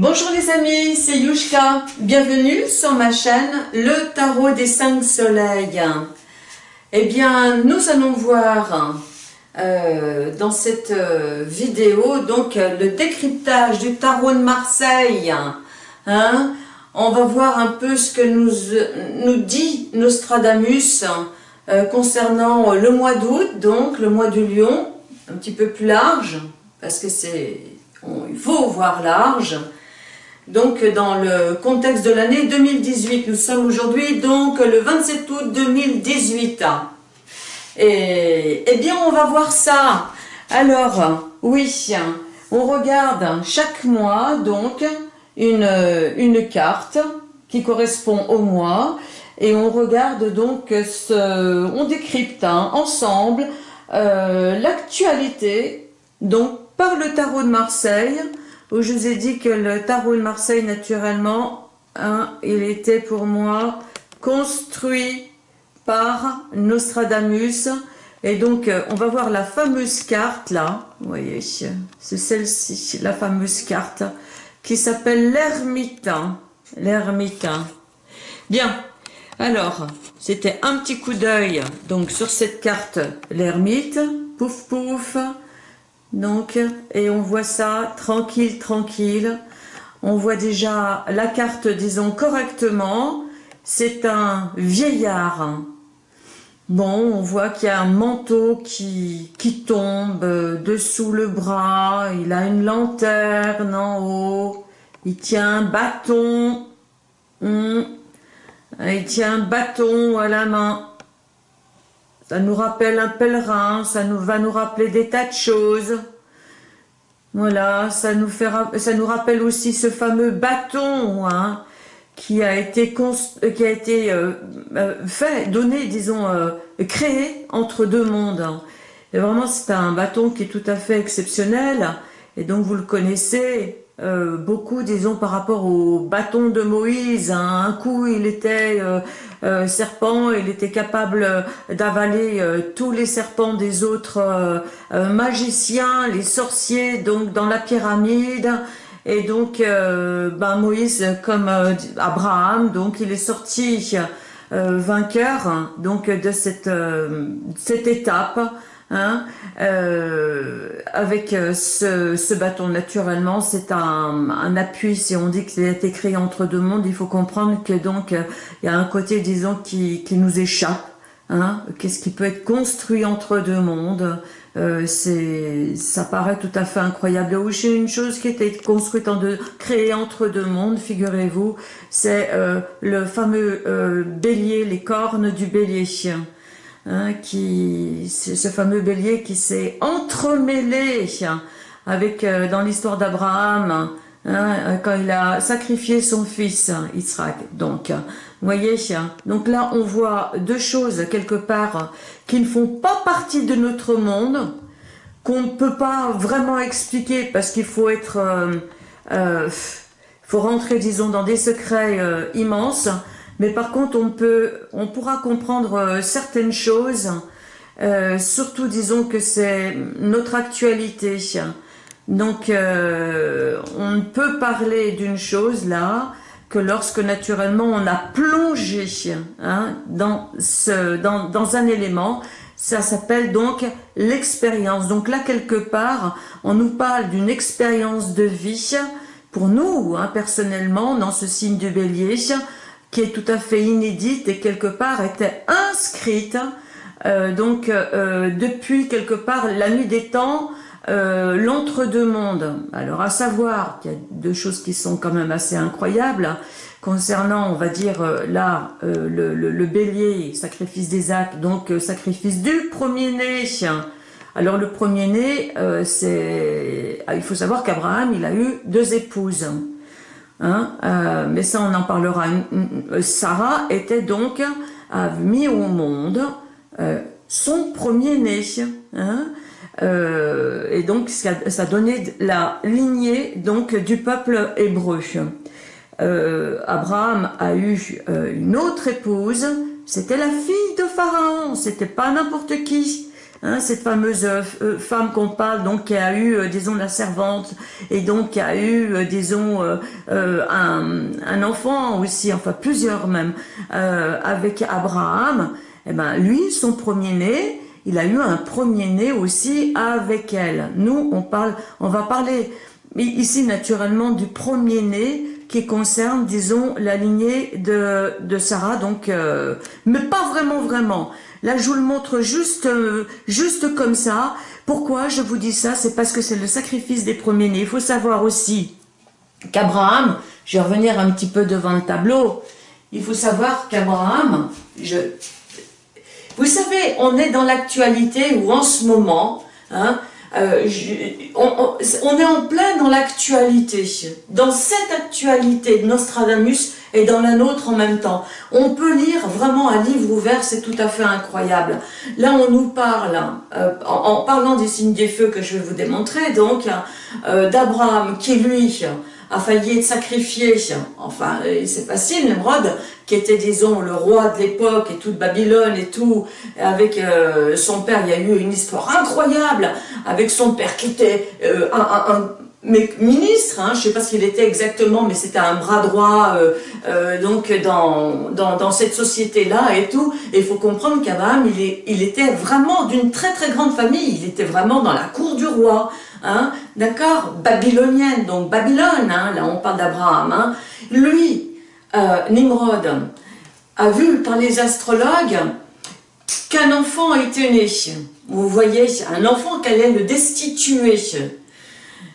Bonjour les amis, c'est Yushka. Bienvenue sur ma chaîne Le Tarot des Cinq Soleils. Eh bien, nous allons voir euh, dans cette euh, vidéo donc le décryptage du Tarot de Marseille. Hein. On va voir un peu ce que nous, nous dit Nostradamus euh, concernant le mois d'août, donc le mois du lion, un petit peu plus large, parce que c'est il faut voir large. Donc dans le contexte de l'année 2018, nous sommes aujourd'hui donc le 27 août 2018. Et eh bien on va voir ça. Alors oui, on regarde chaque mois donc une, une carte qui correspond au mois et on regarde donc ce, on décrypte hein, ensemble euh, l'actualité donc par le tarot de Marseille où je vous ai dit que le tarot de Marseille, naturellement, hein, il était pour moi construit par Nostradamus. Et donc, euh, on va voir la fameuse carte, là, vous voyez, c'est celle-ci, la fameuse carte, qui s'appelle l'ermitain. L'ermitain. Bien, alors, c'était un petit coup d'œil, donc, sur cette carte, l'ermite, pouf pouf, donc, et on voit ça tranquille, tranquille. On voit déjà la carte, disons, correctement. C'est un vieillard. Bon, on voit qu'il y a un manteau qui, qui tombe dessous le bras. Il a une lanterne en haut. Il tient un bâton. Hmm. Il tient un bâton à la main. Ça nous rappelle un pèlerin, ça nous va nous rappeler des tas de choses. Voilà, ça nous, fait, ça nous rappelle aussi ce fameux bâton hein, qui a été, été euh, euh, fait, donné, disons, euh, créé entre deux mondes. Et vraiment, c'est un bâton qui est tout à fait exceptionnel. Et donc, vous le connaissez, euh, beaucoup, disons, par rapport au bâton de Moïse. Hein. Un coup, il était euh, euh, serpent, il était capable d'avaler tous les serpents des autres magiciens, les sorciers, donc dans la pyramide. Et donc, ben, Moïse, comme Abraham, donc il est sorti vainqueur donc de cette, cette étape Hein, euh, avec euh, ce, bâton, naturellement, c'est un, appui. Si on dit qu'il a été créé entre deux mondes, il faut comprendre que donc euh, il y a un côté, disons, qui, nous échappe. Hein, Qu'est-ce qui peut être construit entre deux mondes? C'est ça paraît tout à fait incroyable. J'ai une chose qui était construite en deux, créée entre deux mondes, figurez-vous, c'est le fameux bélier, les cornes du bélier. Hein, qui, ce fameux bélier qui s'est entremêlé avec euh, dans l'histoire d'Abraham, hein, quand il a sacrifié son fils Israël. Donc, voyez, donc là on voit deux choses quelque part qui ne font pas partie de notre monde, qu'on ne peut pas vraiment expliquer parce qu'il faut être, euh, euh, faut rentrer disons dans des secrets immenses. Mais par contre, on, peut, on pourra comprendre euh, certaines choses, euh, surtout disons que c'est notre actualité. Donc, euh, on ne peut parler d'une chose là que lorsque naturellement on a plongé hein, dans, ce, dans, un élément, ça s'appelle donc l'expérience. Donc là, quelque part, on nous parle d'une expérience de vie pour nous, hein, personnellement, dans ce signe du bélier, qui est tout à fait inédite et quelque part était inscrite euh, donc euh, depuis quelque part la nuit des temps, euh, l'entre-deux mondes. Alors à savoir qu'il y a deux choses qui sont quand même assez incroyables concernant, on va dire là, le, le, bélier, sacrifice des actes, donc sacrifice du premier-né. Alors le premier-né, c'est, il faut savoir qu'Abraham, il a eu deux épouses. Hein, euh, mais ça, on en parlera. Sarah était donc, a mis au monde euh, son premier-né. Hein, euh, et donc, ça, ça, donnait la lignée donc du peuple hébreu. Abraham a eu une autre épouse, c'était la fille de Pharaon, c'était pas n'importe qui. Hein, cette fameuse euh, femme qu'on parle, donc qui a eu, disons, la servante, et donc qui a eu, disons, un, enfant aussi, enfin plusieurs même, avec Abraham, eh ben lui, son premier-né, il a eu un premier-né aussi avec elle. Nous, on parle, on va parler ici naturellement du premier-né qui concerne, disons, la lignée de, de Sarah, donc, euh, mais pas vraiment, vraiment. Là, je vous le montre juste, euh, juste comme ça. Pourquoi je vous dis ça? C'est parce que c'est le sacrifice des premiers-nés. Il faut savoir aussi qu'Abraham, je vais revenir un petit peu devant le tableau, il faut savoir qu'Abraham, je, vous savez, on est dans l'actualité où en ce moment, hein, euh, on, est en plein dans l'actualité. Dans cette actualité de Nostradamus et dans la nôtre en même temps. On peut lire vraiment un livre ouvert, c'est tout à fait incroyable. Là, on nous parle, euh, en, parlant des signes des feux que je vais vous démontrer, donc, euh, d'Abraham qui, lui, a failli être sacrifié, enfin c'est facile, Nemrod, qui était disons le roi de l'époque et toute Babylone et tout, avec euh, son père, il y a eu une histoire incroyable avec son père qui était euh, un, ministre, hein, je ne sais pas ce qu'il était exactement, mais c'était un bras droit euh, donc dans, dans, cette société-là et tout. Et il faut comprendre qu'Abraham, il, il était vraiment d'une très très grande famille, il était vraiment dans la cour du roi. Hein, d'accord Babylonienne, donc Babylone, hein, là on parle d'Abraham. Hein. Lui, euh, Nimrod, a vu par les astrologues qu'un enfant était né. Vous voyez, un enfant qui allait le destituer.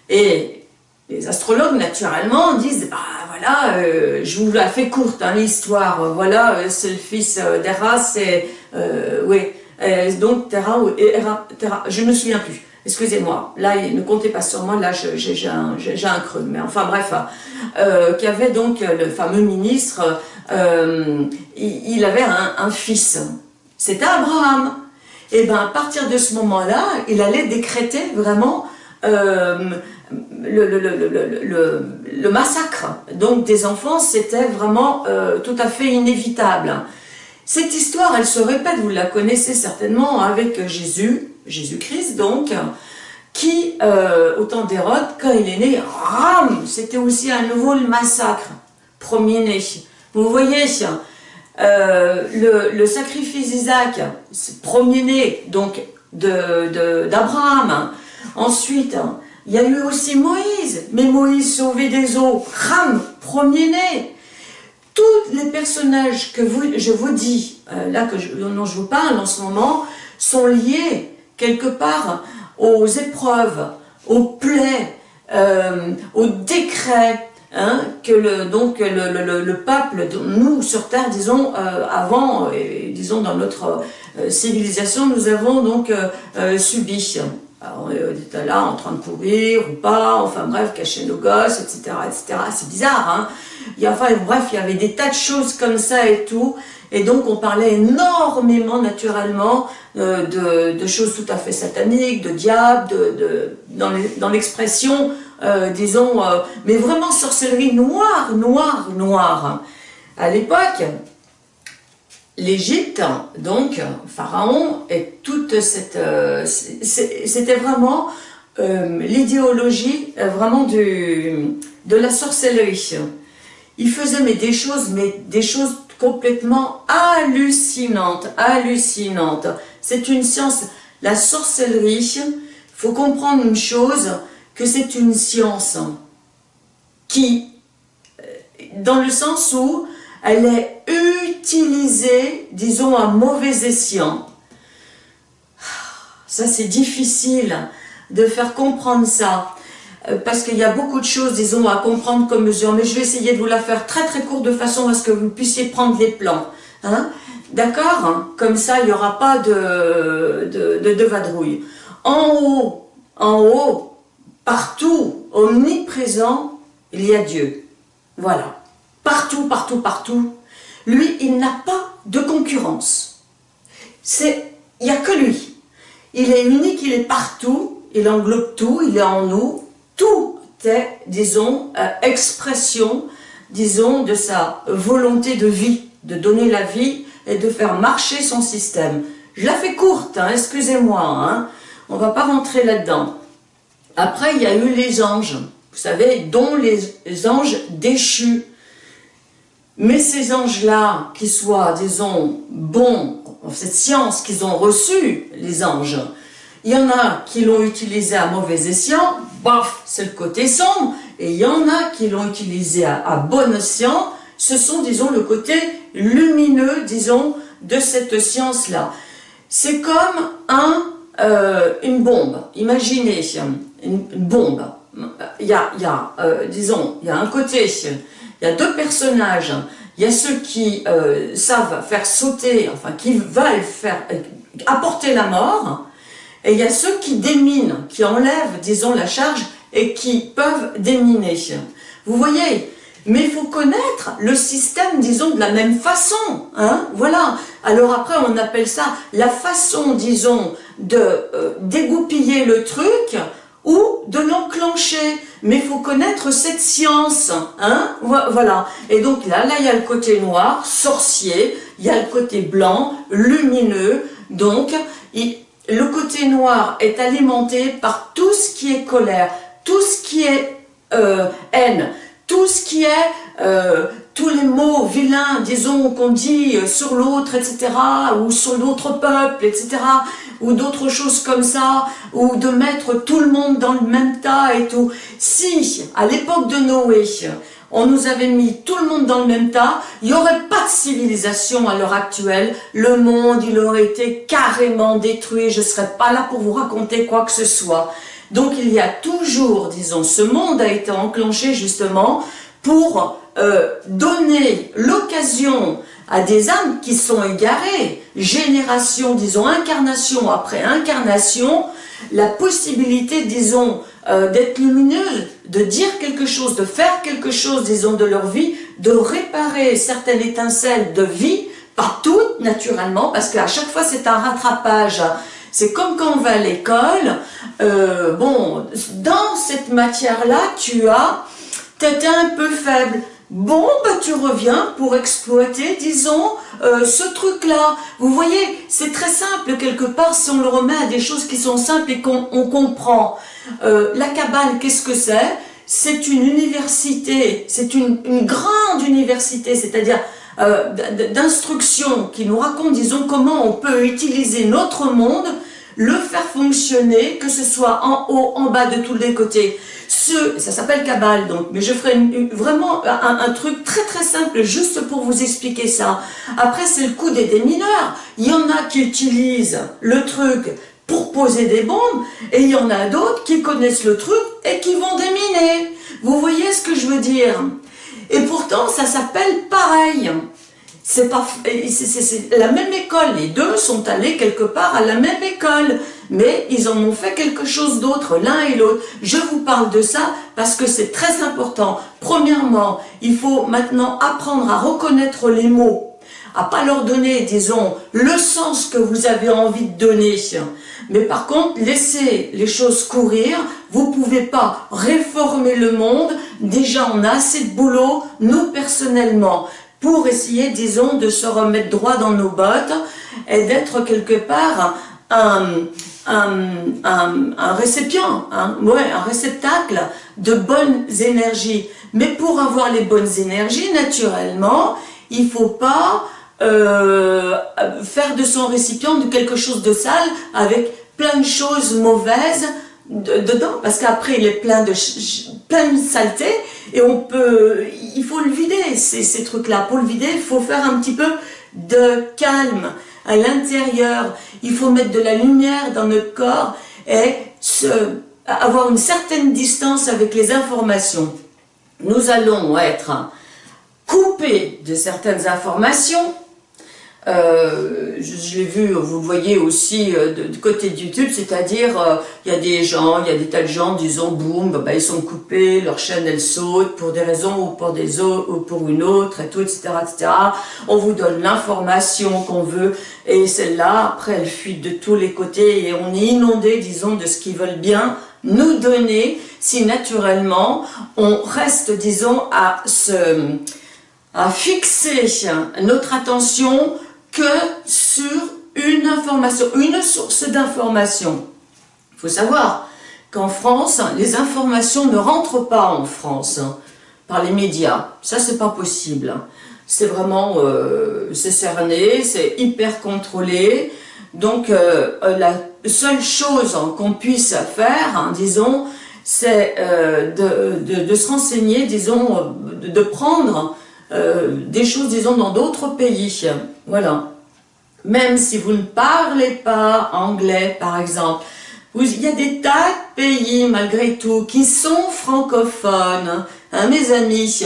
Et les astrologues, naturellement, disent, bah voilà, euh, je vous la fais courte, l'histoire, voilà, euh, c'est le fils d'Era, c'est, oui, donc Terra, je ne me souviens plus. Excusez-moi, là, ne comptez pas sur moi, là, j'ai un, creux. Mais enfin, bref, euh, qui avait donc le fameux ministre, euh, il, avait un, fils. C'était Abraham. Et bien, à partir de ce moment-là, il allait décréter vraiment euh, le, massacre. Donc, des enfants, c'était vraiment tout à fait inévitable. Cette histoire, elle se répète, vous la connaissez certainement, avec Jésus, Jésus-Christ donc, qui, euh, au temps d'Hérode, quand il est né, ram, c'était aussi à nouveau le massacre, premier-né. Vous voyez, euh, le, sacrifice d'Isaac, premier-né, donc d'Abraham. Ensuite, il y a eu aussi Moïse, mais Moïse sauvé des eaux, ram, premier-né. Tous les personnages que je vous dis, euh, là que dont je vous parle en ce moment, sont liés quelque part aux épreuves, aux plaies, euh, aux décrets hein, que le, donc le, le, peuple, nous sur Terre, disons, euh, avant, et, disons dans notre euh, civilisation, nous avons donc subi. on était là en train de courir ou pas, enfin bref, cacher nos gosses, etc. etc. C'est bizarre, hein bref, il y avait des tas de choses comme ça et tout, et donc on parlait énormément naturellement euh, de, choses tout à fait sataniques, de diable, de, dans l'expression, euh, disons, euh, mais vraiment sorcellerie noire, noire, noire. À l'époque, l'Égypte, donc, Pharaon, et toute cette... C'était vraiment l'idéologie vraiment de la sorcellerie. Il faisait mais des choses, mais des choses complètement hallucinantes, hallucinantes. C'est une science, la sorcellerie, il faut comprendre une chose, que c'est une science qui, euh, dans le sens où elle est utilisée, disons, à mauvais escient. Ça, c'est difficile de faire comprendre ça, parce qu'il y a beaucoup de choses, disons, à comprendre comme mesure, mais je vais essayer de vous la faire très très courte de façon à ce que vous puissiez prendre les plans. Hein D'accord Comme ça, il n'y aura pas de, de, vadrouille. En haut, en haut, partout, omniprésent, il y a Dieu. Voilà. Partout, partout, partout. Lui, il n'a pas de concurrence. Il n'y a que lui. Il est unique, il est partout, il englobe tout, il est en nous. Tout est, disons, euh, expression, disons, de sa volonté de vie, de donner la vie et de faire marcher son système. Je la fais courte, hein, excusez-moi, hein. on va pas rentrer là-dedans. Après, il y a eu les anges, vous savez, dont les anges déchus. Mais ces anges-là, qui soient, disons, bons, cette science qu'ils ont reçue, les anges, il y en a qui l'ont utilisé à mauvais escient, bof, c'est le côté sombre, et il y en a qui l'ont utilisé à, bon escient, ce sont, disons, le côté lumineux, disons, de cette science-là. C'est comme un, euh, une bombe. Imaginez une, bombe. Il y a, y a euh, disons, il y a un côté, il y a deux personnages. Il y a ceux qui euh, savent faire sauter, enfin qui veulent faire apporter la mort, et il y a ceux qui déminent, qui enlèvent, disons, la charge et qui peuvent déminer. Vous voyez mais il faut connaître le système, disons, de la même façon. Hein voilà. Alors après, on appelle ça la façon, disons, de euh, dégoupiller le truc ou de l'enclencher. Mais il faut connaître cette science. Hein voilà. Et donc là, là, il y a le côté noir, sorcier. Il y a le côté blanc, lumineux. Donc, le côté noir est alimenté par tout ce qui est colère, tout ce qui est euh, haine, tout ce qui est, euh, tous les mots vilains, disons, qu'on dit sur l'autre, etc., ou sur l'autre peuple, etc., ou d'autres choses comme ça, ou de mettre tout le monde dans le même tas et tout. Si, à l'époque de Noé, on nous avait mis tout le monde dans le même tas, il n'y aurait pas de civilisation à l'heure actuelle, le monde, il aurait été carrément détruit, je ne serais pas là pour vous raconter quoi que ce soit. Donc il y a toujours, disons, ce monde a été enclenché justement pour euh, donner l'occasion à des âmes qui sont égarées, génération, disons, incarnation après incarnation, la possibilité, disons, euh, d'être lumineuse, de dire quelque chose, de faire quelque chose, disons, de leur vie, de réparer certaines étincelles de vie, pas toutes, naturellement, parce qu'à chaque fois c'est un rattrapage, c'est comme quand on va à l'école, euh, bon, dans cette matière-là, tu as, t'étais un peu faible. Bon, bah tu reviens pour exploiter, disons, euh, ce truc-là. Vous voyez, c'est très simple quelque part si on le remet à des choses qui sont simples et qu'on comprend. Euh, la cabane, qu'est-ce que c'est? C'est une université, c'est une, grande université, c'est-à-dire euh, d'instruction qui nous raconte, disons, comment on peut utiliser notre monde le faire fonctionner, que ce soit en haut, en bas, de tous les côtés. Ça s'appelle cabale donc, mais je ferai vraiment un, truc très très simple juste pour vous expliquer ça. Après c'est le coup des démineurs. Il y en a qui utilisent le truc pour poser des bombes et il y en a d'autres qui connaissent le truc et qui vont déminer. Vous voyez ce que je veux dire? Et pourtant ça s'appelle pareil c'est pas la même école, les deux sont allés quelque part à la même école, mais ils en ont fait quelque chose d'autre l'un et l'autre. Je vous parle de ça parce que c'est très important. Premièrement, il faut maintenant apprendre à reconnaître les mots, à pas leur donner, disons, le sens que vous avez envie de donner. Mais par contre, laissez les choses courir, vous pouvez pas réformer le monde, déjà on a assez de boulot, nous personnellement pour essayer, disons, de se remettre droit dans nos bottes et d'être quelque part un, récipient, un, ouais, un réceptacle de bonnes énergies. Mais pour avoir les bonnes énergies, naturellement, il faut pas euh, faire de son récipient quelque chose de sale avec plein de choses mauvaises dedans, parce qu'après il est plein de, plein de saleté, et on peut, il faut le vider, ces, ces trucs-là. Pour le vider, il faut faire un petit peu de calme à l'intérieur. Il faut mettre de la lumière dans notre corps et avoir une certaine distance avec les informations. Nous allons être coupés de certaines informations euh, je, l'ai vu, vous voyez aussi euh, du côté de YouTube, c'est-à-dire euh, il y a des gens, il y a des tas de gens, disons, boum, bah, ils sont coupés, leur chaîne elle saute pour des raisons ou pour des autres ou pour une autre et tout, etc., etc. On vous donne l'information qu'on veut et celle-là, après, elle fuit de tous les côtés et on est inondé, disons, de ce qu'ils veulent bien nous donner si naturellement on reste, disons, à se à fixer notre attention que sur une information, une source d'information. Il faut savoir qu'en France, les informations ne rentrent pas en France hein, par les médias. Ça, c'est pas possible. C'est vraiment, euh, cerné, c'est hyper contrôlé. Donc, euh, la seule chose qu'on puisse faire, hein, disons, c'est euh, de, se renseigner, disons, de, prendre des choses, disons, dans d'autres pays. Voilà. Même si vous ne parlez pas anglais, par exemple, il y a des tas de pays, malgré tout, qui sont francophones, hein, mes amis,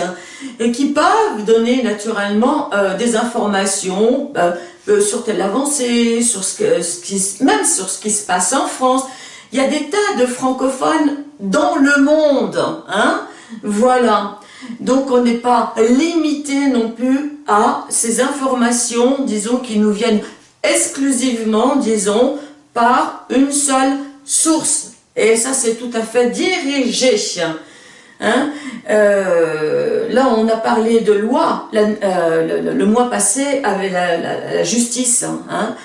et qui peuvent donner naturellement euh, des informations euh, euh, sur telle avancée, sur ce, que, même sur ce qui se passe en France. Il y a des tas de francophones dans le monde, hein, voilà. Donc on n'est pas limité non plus à ces informations, disons, qui nous viennent exclusivement, disons, par une seule source. Et ça, c'est tout à fait dirigé. Hein. Euh, là, on a parlé de loi euh, le, mois passé avec la, justice. Hein.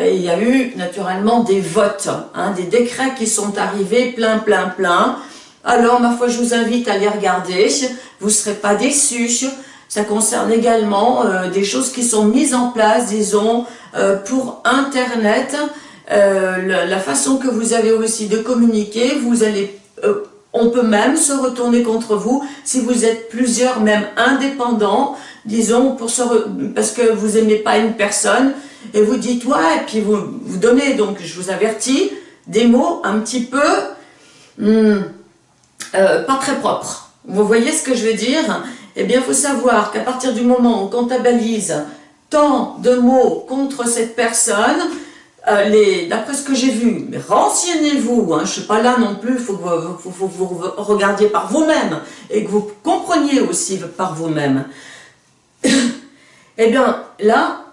il y a eu naturellement des votes, hein, des décrets qui sont arrivés plein, plein, plein. Alors, ma foi, je vous invite à les regarder. Vous ne serez pas déçus. Ça concerne également euh, des choses qui sont mises en place, disons, pour Internet. la, façon que vous avez aussi de communiquer, vous allez on peut même se retourner contre vous si vous êtes plusieurs, même indépendants, disons, parce que vous aimez pas une personne, et vous dites, ouais, et puis vous, vous donnez, donc je vous avertis, des mots un petit peu hmm, euh, pas très propres. Vous voyez ce que je veux dire? Eh bien, il faut savoir qu'à partir du moment où on comptabilise tant de mots contre cette personne, euh, d'après ce que j'ai vu, mais renseignez-vous, hein, je ne suis pas là non plus, il faut que vous, regardiez par vous-même et que vous compreniez aussi par vous-même. eh bien, là,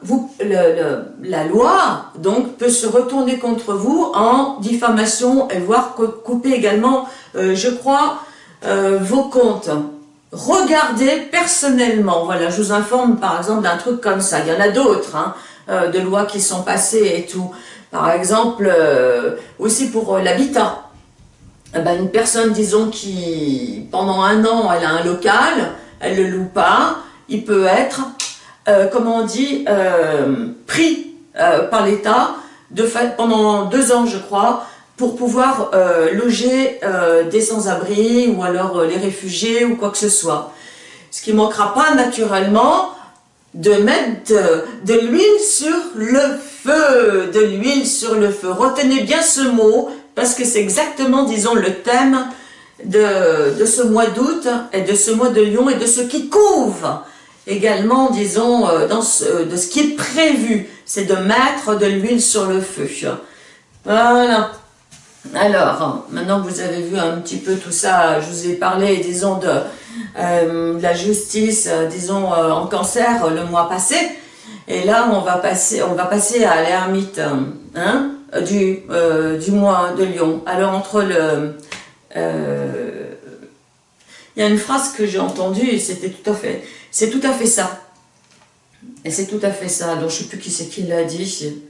la loi donc peut se retourner contre vous en diffamation et voire couper également, euh, je crois, euh, vos comptes. Regardez personnellement, voilà, je vous informe par exemple d'un truc comme ça, il y en a d'autres, hein, euh, de lois qui sont passées et tout. Par exemple, aussi pour l'habitat. Eh ben, une personne, disons, qui pendant un an, elle a un local, elle le loue pas, il peut être, comment on dit, pris par l'État de pendant deux ans, je crois, pour pouvoir loger des sans-abri ou alors les réfugiés ou quoi que ce soit. Ce qui ne manquera pas naturellement de mettre de, l'huile sur le feu, de l'huile sur le feu. Retenez bien ce mot, parce que c'est exactement, disons, le thème de, ce mois d'août et de ce mois de Lyon et de ce qui couvre également, disons, euh, dans de ce qui est prévu, c'est de mettre de l'huile sur le feu. Voilà. Alors, maintenant que vous avez vu un petit peu tout ça, je vous ai parlé, disons, de, euh, la justice, euh, disons, euh, en cancer le mois passé. Et là, on va passer, on va passer à l'ermite hein, du, du mois de Lyon. Alors, entre le... Il y a une phrase que j'ai entendue c'était tout à fait... C'est tout à fait ça. Et c'est tout à fait ça. Donc, je ne sais plus qui c'est qui l'a dit.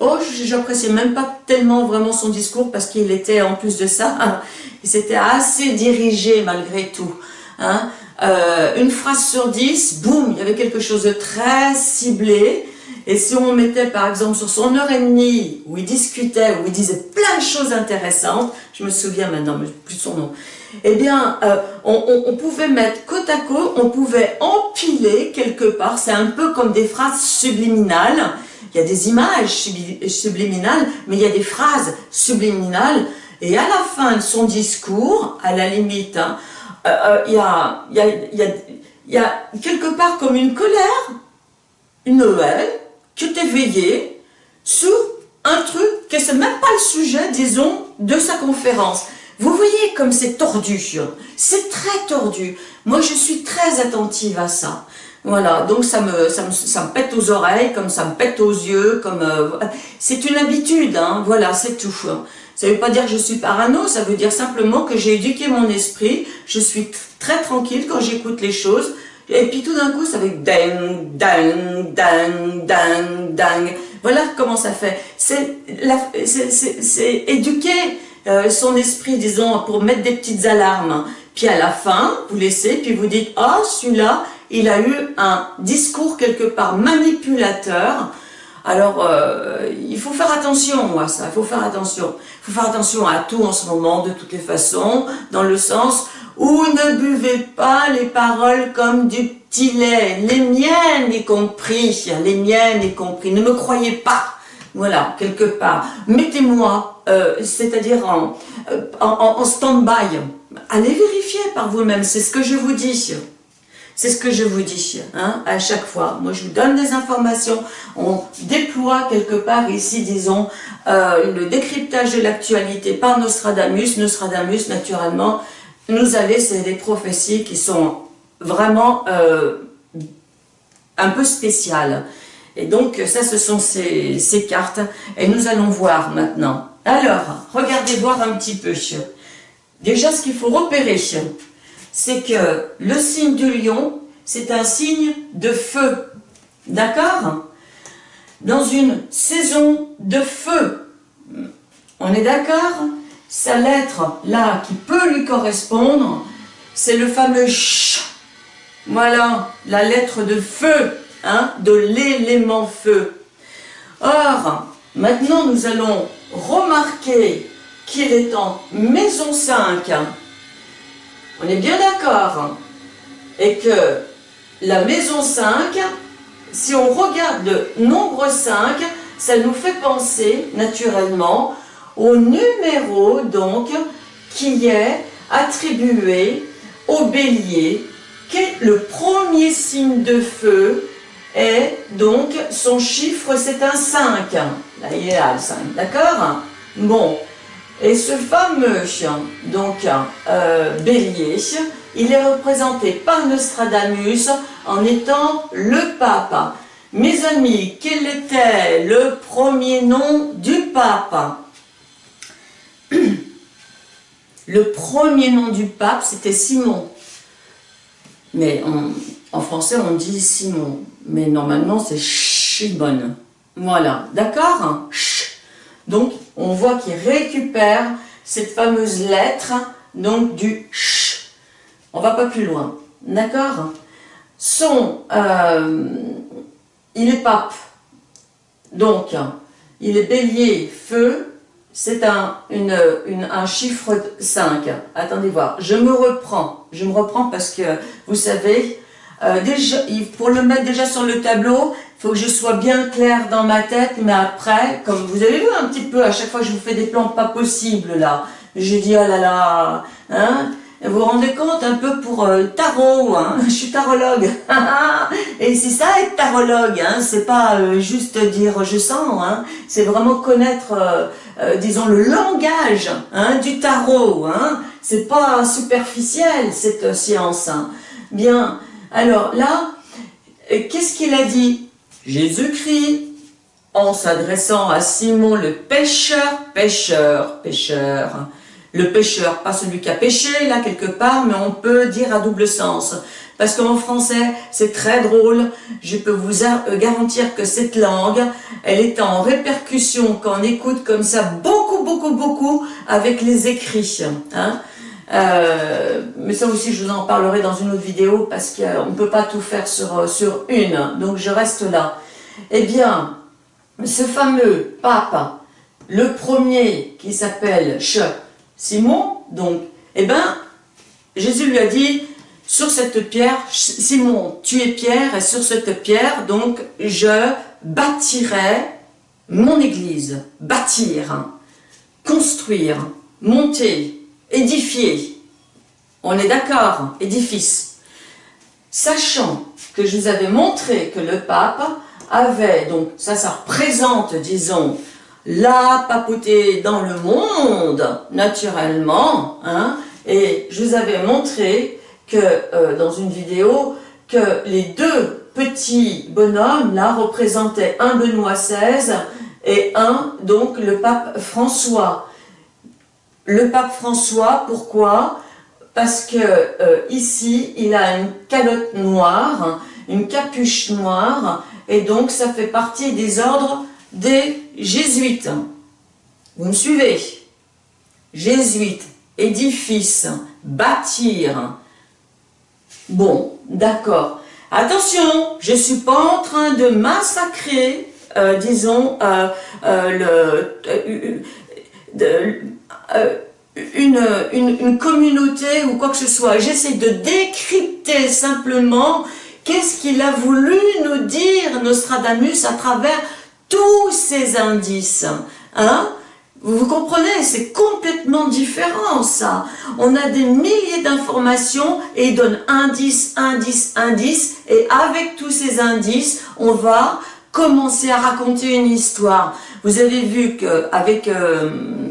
Oh, j'appréciais même pas tellement vraiment son discours parce qu'il était en plus de ça, il s'était assez dirigé malgré tout. Hein. Euh, une phrase sur dix, boum, il y avait quelque chose de très ciblé. Et si on mettait par exemple sur son heure et demie où il discutait, où il disait plein de choses intéressantes, je me souviens maintenant, mais plus son nom, eh bien, euh, on, on, pouvait mettre côte à côte, on pouvait empiler quelque part, c'est un peu comme des phrases subliminales, il y a des images subliminales, mais il y a des phrases subliminales, et à la fin de son discours, à la limite, hein, euh, euh, il, y a, a, y, a, y a quelque part comme une colère, une Noël, qui est éveillée sur un truc qui n'est même pas le sujet, disons, de sa conférence. Vous voyez comme c'est tordu, c'est très tordu. Moi, je suis très attentive à ça. Voilà, donc ça me, ça me, ça me pète aux oreilles, comme ça me pète aux yeux, comme... Euh, c'est une habitude, hein, voilà, c'est tout. Ça ne veut pas dire que je suis parano, ça veut dire simplement que j'ai éduqué mon esprit, je suis très tranquille quand j'écoute les choses, et puis tout d'un coup, ça fait ding, ding, ding, ding, ding. Voilà comment ça fait. C'est éduquer euh, son esprit, disons, pour mettre des petites alarmes. Puis à la fin, vous laissez, puis vous dites, ah, celui-là, il a eu un discours quelque part manipulateur. Alors, euh, il faut faire attention à ça, il faut faire attention. Il faut faire attention à tout en ce moment, de toutes les façons, dans le sens où ne buvez pas les paroles comme du petit lait, les miennes y compris, les miennes y compris, ne me croyez pas, voilà, quelque part. Mettez-moi, euh, c'est-à-dire euh, en, en stand-by, allez vérifier par vous-même, c'est ce que je vous dis. C'est ce que je vous dis hein, à chaque fois. Moi, je vous donne des informations. On déploie quelque part ici, disons, euh, le décryptage de l'actualité par Nostradamus. Nostradamus, naturellement, nous c'est des prophéties qui sont vraiment euh, un peu spéciales. Et donc, ça, ce sont ces cartes. Et nous allons voir maintenant. Alors, regardez voir un petit peu. Déjà, ce qu'il faut repérer, c'est que le signe du lion, c'est un signe de feu. D'accord? Dans une saison de feu. On est d'accord? Sa lettre, là, qui peut lui correspondre, c'est le fameux ch. Voilà, la lettre de feu, hein, de l'élément feu. Or, maintenant nous allons remarquer qu'il est en maison 5 on est bien d'accord. Et que la maison 5, si on regarde le nombre 5, ça nous fait penser naturellement au numéro donc qui est attribué au bélier, qui le premier signe de feu, et donc son chiffre c'est un 5. Là il est là le 5, d'accord? Bon, et ce fameux donc euh, bélier, il est représenté par Nostradamus en étant le pape. Mes amis, quel était le premier nom du pape? Le premier nom du pape, c'était Simon. Mais en, français, on dit Simon. Mais normalement, c'est Shimon. Voilà, d'accord? Donc, on voit qu'il récupère cette fameuse lettre, donc du ch. On va pas plus loin, d'accord? Son, euh, il est pape, donc il est bélier, feu, c'est un, un chiffre 5. Attendez voir, je me reprends, je me reprends parce que, vous savez, euh, déjà, pour le mettre déjà sur le tableau, faut que je sois bien clair dans ma tête, mais après, comme vous avez vu un petit peu, à chaque fois je vous fais des plans pas possibles là, je dis oh là là, hein, vous vous rendez compte un peu pour euh, tarot, hein, je suis tarologue, et c'est ça être tarologue, hein, c'est pas euh, juste dire je sens, hein, c'est vraiment connaître, disons, le langage hein, du tarot, hein, c'est pas superficiel cette science. Hein. Bien, alors là, qu'est-ce qu'il a dit? Jésus-Christ, en s'adressant à Simon le pêcheur, pêcheur, pêcheur. Le pêcheur, pas celui qui a pêché là quelque part, mais on peut dire à double sens. Parce qu'en français, c'est très drôle. Je peux vous euh, garantir que cette langue, elle est en répercussion quand on écoute comme ça beaucoup, beaucoup, beaucoup avec les écrits. Hein euh, mais ça aussi, je vous en parlerai dans une autre vidéo parce qu'on ne peut pas tout faire sur, euh, sur une, donc je reste là. Eh bien, ce fameux pape, le premier qui s'appelle Simon, donc, eh bien, Jésus lui a dit, sur cette pierre, Simon, tu es pierre, et sur cette pierre, donc, je bâtirai mon église. Bâtir, construire, monter, édifier. On est d'accord, édifice. Sachant que je vous avais montré que le pape avait, donc ça, ça représente, disons, la papauté dans le monde, naturellement, hein, et je vous avais montré que, euh, dans une vidéo, que les deux petits bonhommes, là, représentaient un Benoît XVI et un, donc, le pape François le pape François, pourquoi? Parce que euh, ici, il a une calotte noire, une capuche noire, et donc ça fait partie des ordres des jésuites. Vous me suivez? Jésuites, édifice, bâtir. Bon, d'accord. Attention, je ne suis pas en train de massacrer, euh, disons, euh, le, une, une, communauté ou quoi que ce soit. J'essaie de décrypter simplement qu'est-ce qu'il a voulu nous dire Nostradamus à travers tous ces indices. Hein vous comprenez, c'est complètement différent ça. On a des milliers d'informations et il donne indice, indice, indice et avec tous ces indices, on va commencer à raconter une histoire. Vous avez vu qu'avec, euh,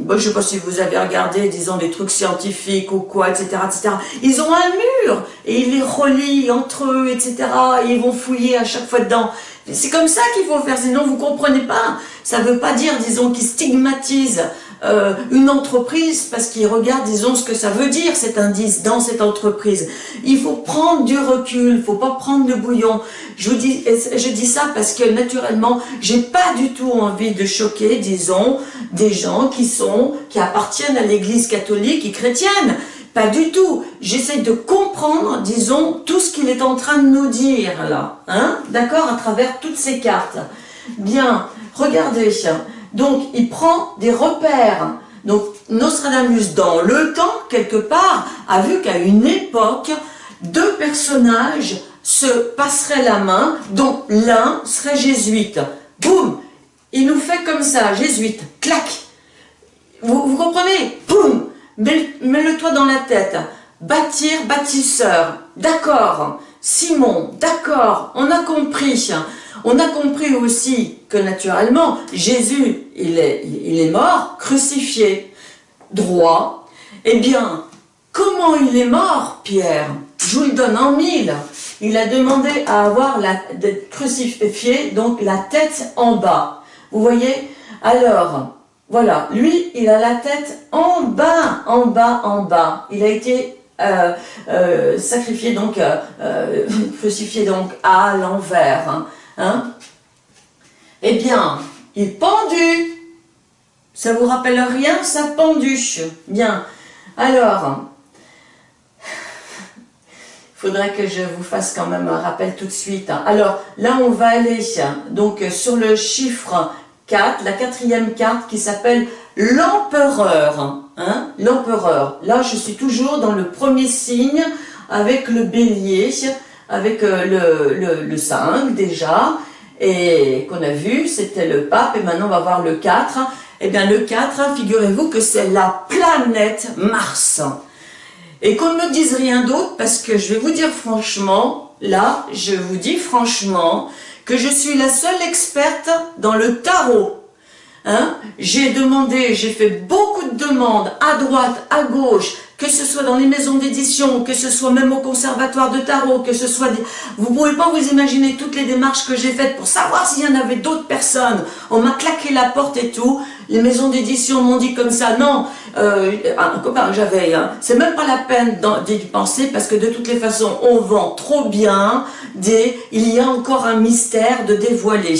je ne sais pas si vous avez regardé, disons, des trucs scientifiques ou quoi, etc., etc., ils ont un mur et ils les relient entre eux, etc., et ils vont fouiller à chaque fois dedans. C'est comme ça qu'il faut faire, sinon vous comprenez pas. Ça ne veut pas dire, disons, qu'ils stigmatisent euh, une entreprise parce qu'ils regardent, disons, ce que ça veut dire cet indice dans cette entreprise. Il faut prendre du recul, il faut pas prendre de bouillon. Je vous dis, je dis ça parce que naturellement, j'ai pas du tout envie de choquer, disons, des gens qui sont, qui appartiennent à l'église catholique et chrétienne. Pas du tout. J'essaie de comprendre, disons, tout ce qu'il est en train de nous dire là. Hein D'accord À travers toutes ces cartes. Bien, regardez. Donc, il prend des repères. Donc, Nostradamus, dans le temps, quelque part, a vu qu'à une époque, deux personnages se passeraient la main, dont l'un serait jésuite. Boum Il nous fait comme ça, jésuite, clac Vous, comprenez? Boum Mets-le-toi dans la tête. Bâtir, bâtisseur. D'accord. Simon, d'accord. On a compris. On a compris aussi que naturellement, Jésus, il est, mort, crucifié, droit. Eh bien, comment il est mort, Pierre? Je vous le donne en mille. Il a demandé à avoir la, crucifié, donc la tête en bas. Vous voyez? Alors, voilà, lui, il a la tête en bas, en bas, en bas. Il a été euh, euh, sacrifié, donc, euh, crucifié donc à l'envers. Hein. Hein eh bien, il pendu. Ça vous rappelle rien, ça pendu. Bien. Alors, il faudrait que je vous fasse quand même un rappel tout de suite. Alors, là, on va aller donc sur le chiffre 4, la quatrième carte qui s'appelle l'empereur. Hein l'empereur. Là, je suis toujours dans le premier signe avec le bélier avec euh, le, le, 5 déjà, et qu'on a vu, c'était le pape, et maintenant on va voir le 4. Eh bien le 4, figurez-vous que c'est la planète Mars. Et qu'on ne me dise rien d'autre, parce que je vais vous dire franchement, là, je vous dis franchement, que je suis la seule experte dans le tarot. Hein j'ai demandé, j'ai fait beaucoup de demandes à droite, à gauche, que ce soit dans les maisons d'édition, que ce soit même au conservatoire de tarot, que ce soit... Des... Vous pouvez pas vous imaginer toutes les démarches que j'ai faites pour savoir s'il y en avait d'autres personnes. On m'a claqué la porte et tout. Les maisons d'édition m'ont dit comme ça, non, euh, un copain j'avais, hein, c'est même pas la peine d'y penser parce que de toutes les façons, on vend trop bien, il y a encore un mystère de dévoiler.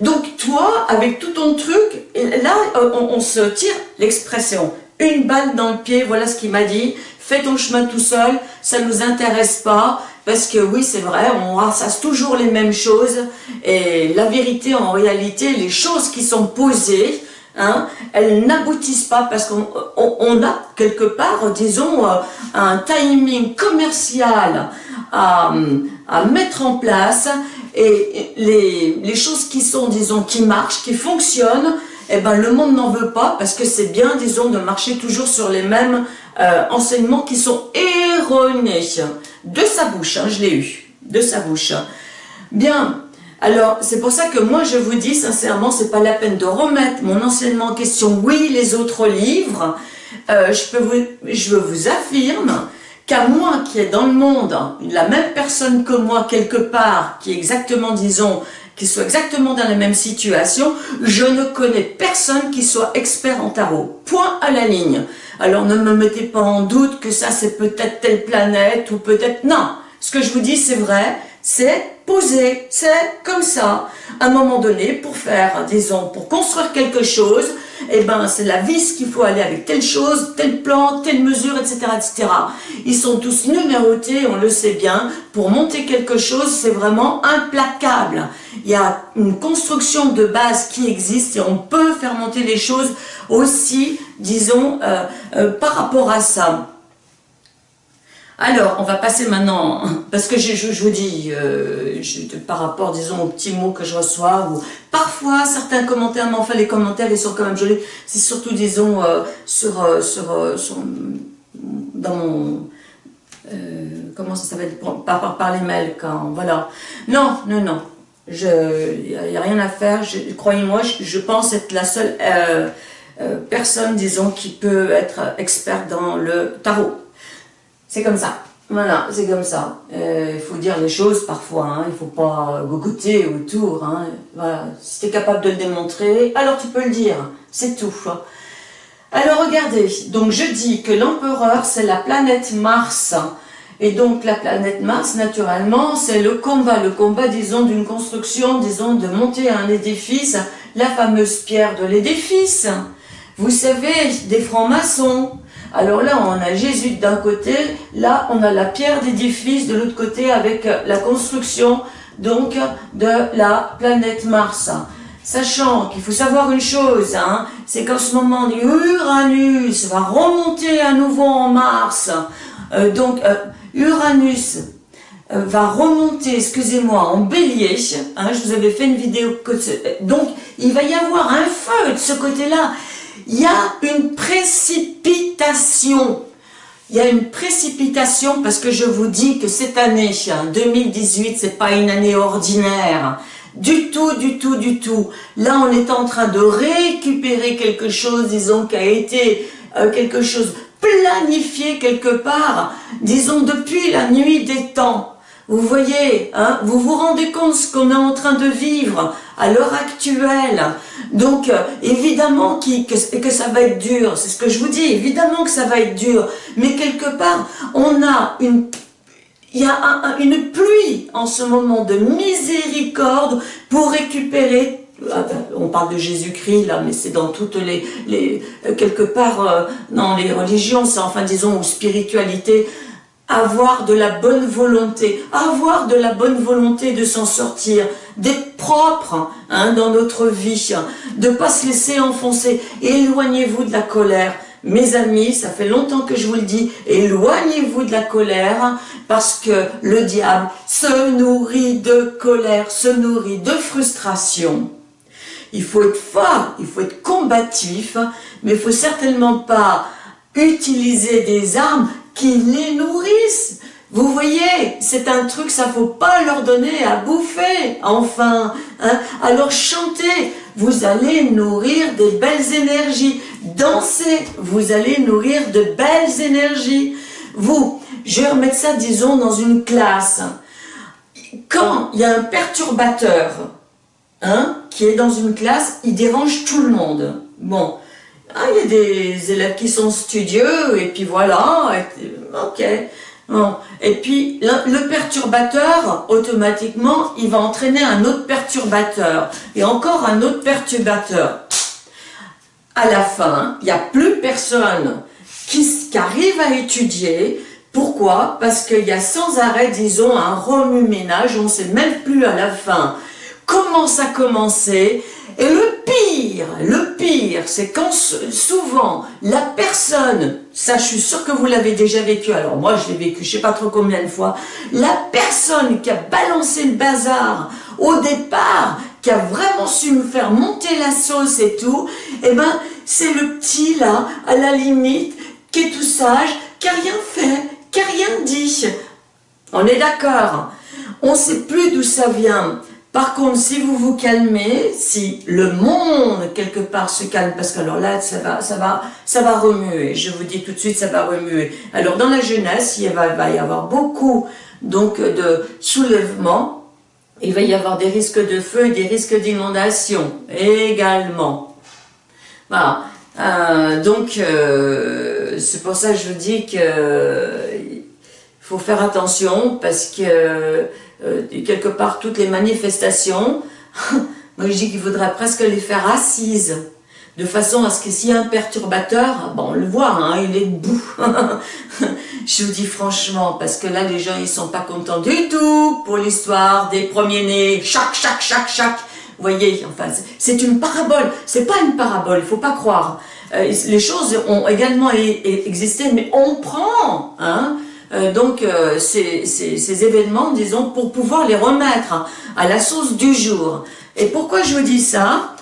Donc toi, avec tout ton truc, là, euh, on se tire l'expression. Une balle dans le pied, voilà ce qu'il m'a dit, fais ton chemin tout seul, ça ne nous intéresse pas, parce que oui, c'est vrai, on ressasse toujours les mêmes choses, et la vérité, en réalité, les choses qui sont posées, hein, elles n'aboutissent pas, parce qu'on a quelque part, disons, euh, un timing commercial à, mettre en place, et les, les choses qui sont, disons, qui marchent, qui fonctionnent, eh ben, le monde n'en veut pas parce que c'est bien, disons, de marcher toujours sur les mêmes euh, enseignements qui sont erronés. De sa bouche, hein, je l'ai eu, de sa bouche. Bien, alors c'est pour ça que moi je vous dis sincèrement, c'est pas la peine de remettre mon enseignement en question. Oui, les autres livres, euh, je, peux vous, je vous affirme qu'à moi qui est dans le monde, la même personne que moi quelque part, qui est exactement, disons, qui soit exactement dans la même situation, je ne connais personne qui soit expert en tarot. Point à la ligne. Alors ne me mettez pas en doute que ça c'est peut-être telle planète ou peut-être... Non, ce que je vous dis c'est vrai, c'est posé, c'est comme ça. À un moment donné, pour faire, disons, pour construire quelque chose, eh ben, c'est la vis qu'il faut aller avec telle chose, tel plan, telle mesure, etc., etc. Ils sont tous numérotés, on le sait bien. Pour monter quelque chose, c'est vraiment implacable. Il y a une construction de base qui existe et on peut faire monter les choses aussi, disons, euh, euh, par rapport à ça. Alors, on va passer maintenant, parce que je, vous dis, euh, par rapport, disons, aux petits mots que je reçois, parfois certains commentaires, mais enfin les commentaires, ils sont quand même jolis, c'est surtout, disons, euh, sur, euh, sur, dans mon, comment ça s'appelle, par, les mails, quand, voilà. Non, non, non, il n'y a, rien à faire, croyez-moi, je, pense être la seule personne, disons, qui peut être experte dans le tarot. C'est comme ça. Voilà, c'est comme ça. Euh, il faut dire les choses parfois, hein. il ne faut pas gogoter autour. Hein. Si tu es capable de le démontrer, alors tu peux le dire, c'est tout. Alors regardez, donc je dis que l'empereur c'est la planète Mars. Et donc la planète Mars, naturellement, c'est le combat, le combat, disons, d'une construction, disons, de monter un édifice, la fameuse pierre de l'édifice. Vous savez, des francs-maçons, alors là, on a Jésus d'un côté, là, on a la pierre d'édifice de l'autre côté avec euh, la construction donc de la planète Mars. Sachant qu'il faut savoir une chose, hein, c'est qu'en ce moment, Uranus va remonter à nouveau en Mars. Euh, donc, euh, Uranus va remonter, excusez-moi, en bélier. Hein, je vous avais fait une vidéo. Donc, il va y avoir un feu de ce côté-là il y a une précipitation. Il y a une précipitation parce que je vous dis que cette année, 2018, c'est pas une année ordinaire. Du tout, du tout, du tout. Là, on est en train de récupérer quelque chose, disons, qui a été euh, quelque chose planifié quelque part, disons, depuis la nuit des temps. Vous voyez, hein, vous vous rendez compte ce qu'on est en train de vivre? À l'heure actuelle. Donc, euh, évidemment que, que, ça va être dur, c'est ce que je vous dis, évidemment que ça va être dur. Mais quelque part, on a une... Il y a une pluie en ce moment de miséricorde pour récupérer ben, on parle de Jésus-Christ là, mais c'est dans toutes les, les quelque part euh, dans les religions, c'est enfin disons spiritualité, avoir de la bonne volonté, avoir de la bonne volonté de s'en sortir, d'être propre hein, dans notre vie, de ne pas se laisser enfoncer. Éloignez-vous de la colère. Mes amis, ça fait longtemps que je vous le dis, éloignez-vous de la colère parce que le diable se nourrit de colère, se nourrit de frustration. Il faut être fort, il faut être combatif, mais il faut certainement pas utiliser des armes qui les nourrissent. Vous voyez, c'est un truc, ça faut pas leur donner à bouffer, enfin. Hein. Alors chantez, vous allez nourrir des belles énergies. Dansez, vous allez nourrir de belles énergies. Vous, je vais remettre ça, disons, dans une classe. Quand il y a un perturbateur hein, qui est dans une classe, il dérange tout le monde. Bon, ah, il y a des élèves qui sont studieux, et puis voilà, ok. Et puis, le, perturbateur, automatiquement, il va entraîner un autre perturbateur, et encore un autre perturbateur. À la fin, il n'y a plus personne qui, arrive à étudier, pourquoi? Parce qu'il y a sans arrêt, disons, un remue-ménage, on ne sait même plus à la fin comment ça a commencé, et le pire, le pire, c'est quand souvent la personne, ça je suis sûre que vous l'avez déjà vécu, alors moi je l'ai vécu je sais pas trop combien de fois, la personne qui a balancé le bazar au départ, qui a vraiment su me faire monter la sauce et tout, eh ben c'est le petit là, à la limite, qui est tout sage, qui a rien fait, qui a rien dit. On est d'accord On sait plus d'où ça vient. Par contre, si vous vous calmez, si le monde quelque part se calme, parce que alors là, ça va, ça va, ça va remuer. Je vous dis tout de suite, ça va remuer. Alors dans la jeunesse, il va, y avoir beaucoup donc de soulèvements. Il va y avoir des risques de feu et des risques d'inondation également. Voilà. Euh, donc, euh, c'est pour ça que je vous dis que il faut faire attention parce que euh, quelque part toutes les manifestations, moi je dis qu'il faudrait presque les faire assises de façon à ce que s'il un perturbateur, bon, on le voit, hein, il est debout. je vous dis franchement, parce que là, les gens, ils sont pas contents du tout pour l'histoire des premiers-nés. Chaque, chaque, chaque, chaque. Vous voyez, enfin, c'est une parabole. C'est pas une parabole, il faut pas croire. Euh, les choses ont également existé, mais on prend, hein, euh, donc euh, ces, ces, événements, disons, pour pouvoir les remettre à la sauce du jour. Et pourquoi je vous dis ça?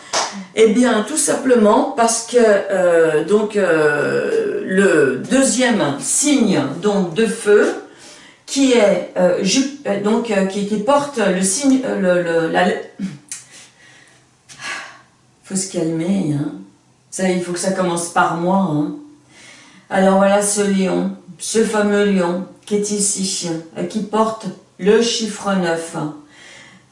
Eh bien, tout simplement parce que euh, donc le deuxième signe donc de feu qui est donc qui, porte le signe le, faut se calmer hein. ça il faut que ça commence par moi hein. alors voilà ce lion ce fameux lion qui est ici qui porte le chiffre 9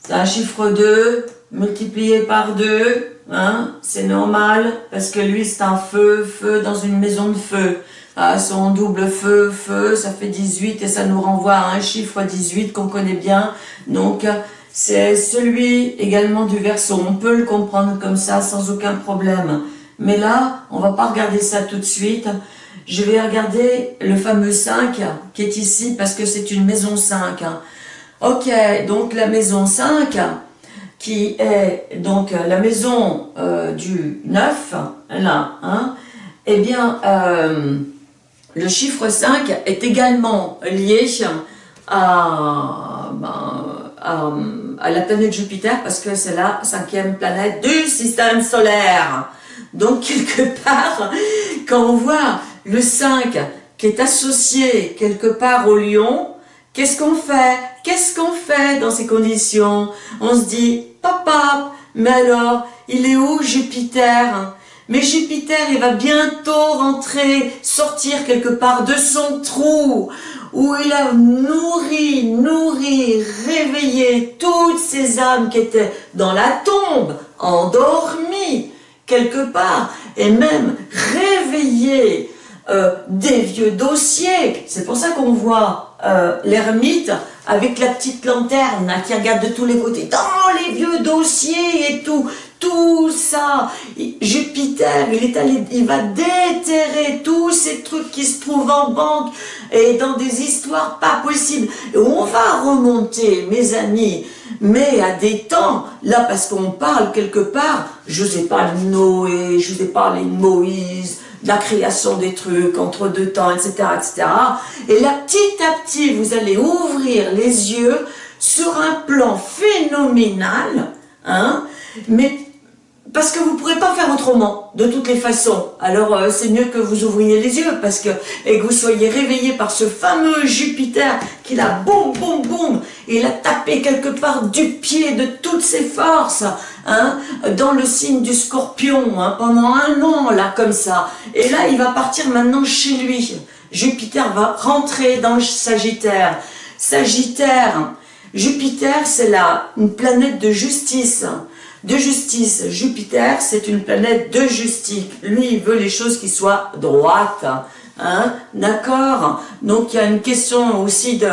c'est un chiffre 2 multiplié par 2 Hein, c'est normal, parce que lui c'est un feu, feu dans une maison de feu. Ah, son double feu, feu, ça fait 18 et ça nous renvoie à un chiffre 18 qu'on connaît bien. Donc c'est celui également du verso. On peut le comprendre comme ça sans aucun problème. Mais là, on va pas regarder ça tout de suite. Je vais regarder le fameux 5 qui est ici parce que c'est une maison 5. Ok, donc la maison 5, qui est donc la maison euh, du 9, là, hein, eh bien, euh, le chiffre 5 est également lié ben, à, la planète Jupiter parce que c'est la cinquième planète du système solaire. Donc, quelque part, quand on voit le 5 qui est associé quelque part au lion, qu'est-ce qu'on fait? Qu'est-ce qu'on fait dans ces conditions? On se dit, Papa, mais alors, il est où Jupiter? Mais Jupiter, il va bientôt rentrer, sortir quelque part de son trou, où il a nourri, nourri, réveillé toutes ces âmes qui étaient dans la tombe, endormies, quelque part, et même réveillé euh, des vieux dossiers. C'est pour ça qu'on voit euh, l'ermite avec la petite lanterne qui regarde de tous les côtés, dans les vieux dossiers et tout, tout ça. Jupiter, il, est allé, il va déterrer tous ces trucs qui se trouvent en banque et dans des histoires pas possibles. Et on va remonter, mes amis, mais à des temps, là, parce qu'on parle quelque part, je parlé de Noé, je ai parlé de Moïse, la création des trucs entre deux temps, etc., etc. Et là, petit à petit, vous allez ouvrir les yeux sur un plan phénoménal, hein, mais parce que vous ne pourrez pas faire autrement, de toutes les façons. Alors euh, c'est mieux que vous ouvriez les yeux, parce que et que vous soyez réveillé par ce fameux Jupiter qui l'a boum, boum, boum, il a tapé quelque part du pied de toutes ses forces, hein, dans le signe du scorpion, hein, pendant un an, là, comme ça. Et là, il va partir maintenant chez lui. Jupiter va rentrer dans le Sagittaire. Sagittaire, Jupiter, c'est là une planète de justice de justice. Jupiter, c'est une planète de justice. Lui, il veut les choses qui soient droites. Hein, D'accord Donc, il y a une question aussi de,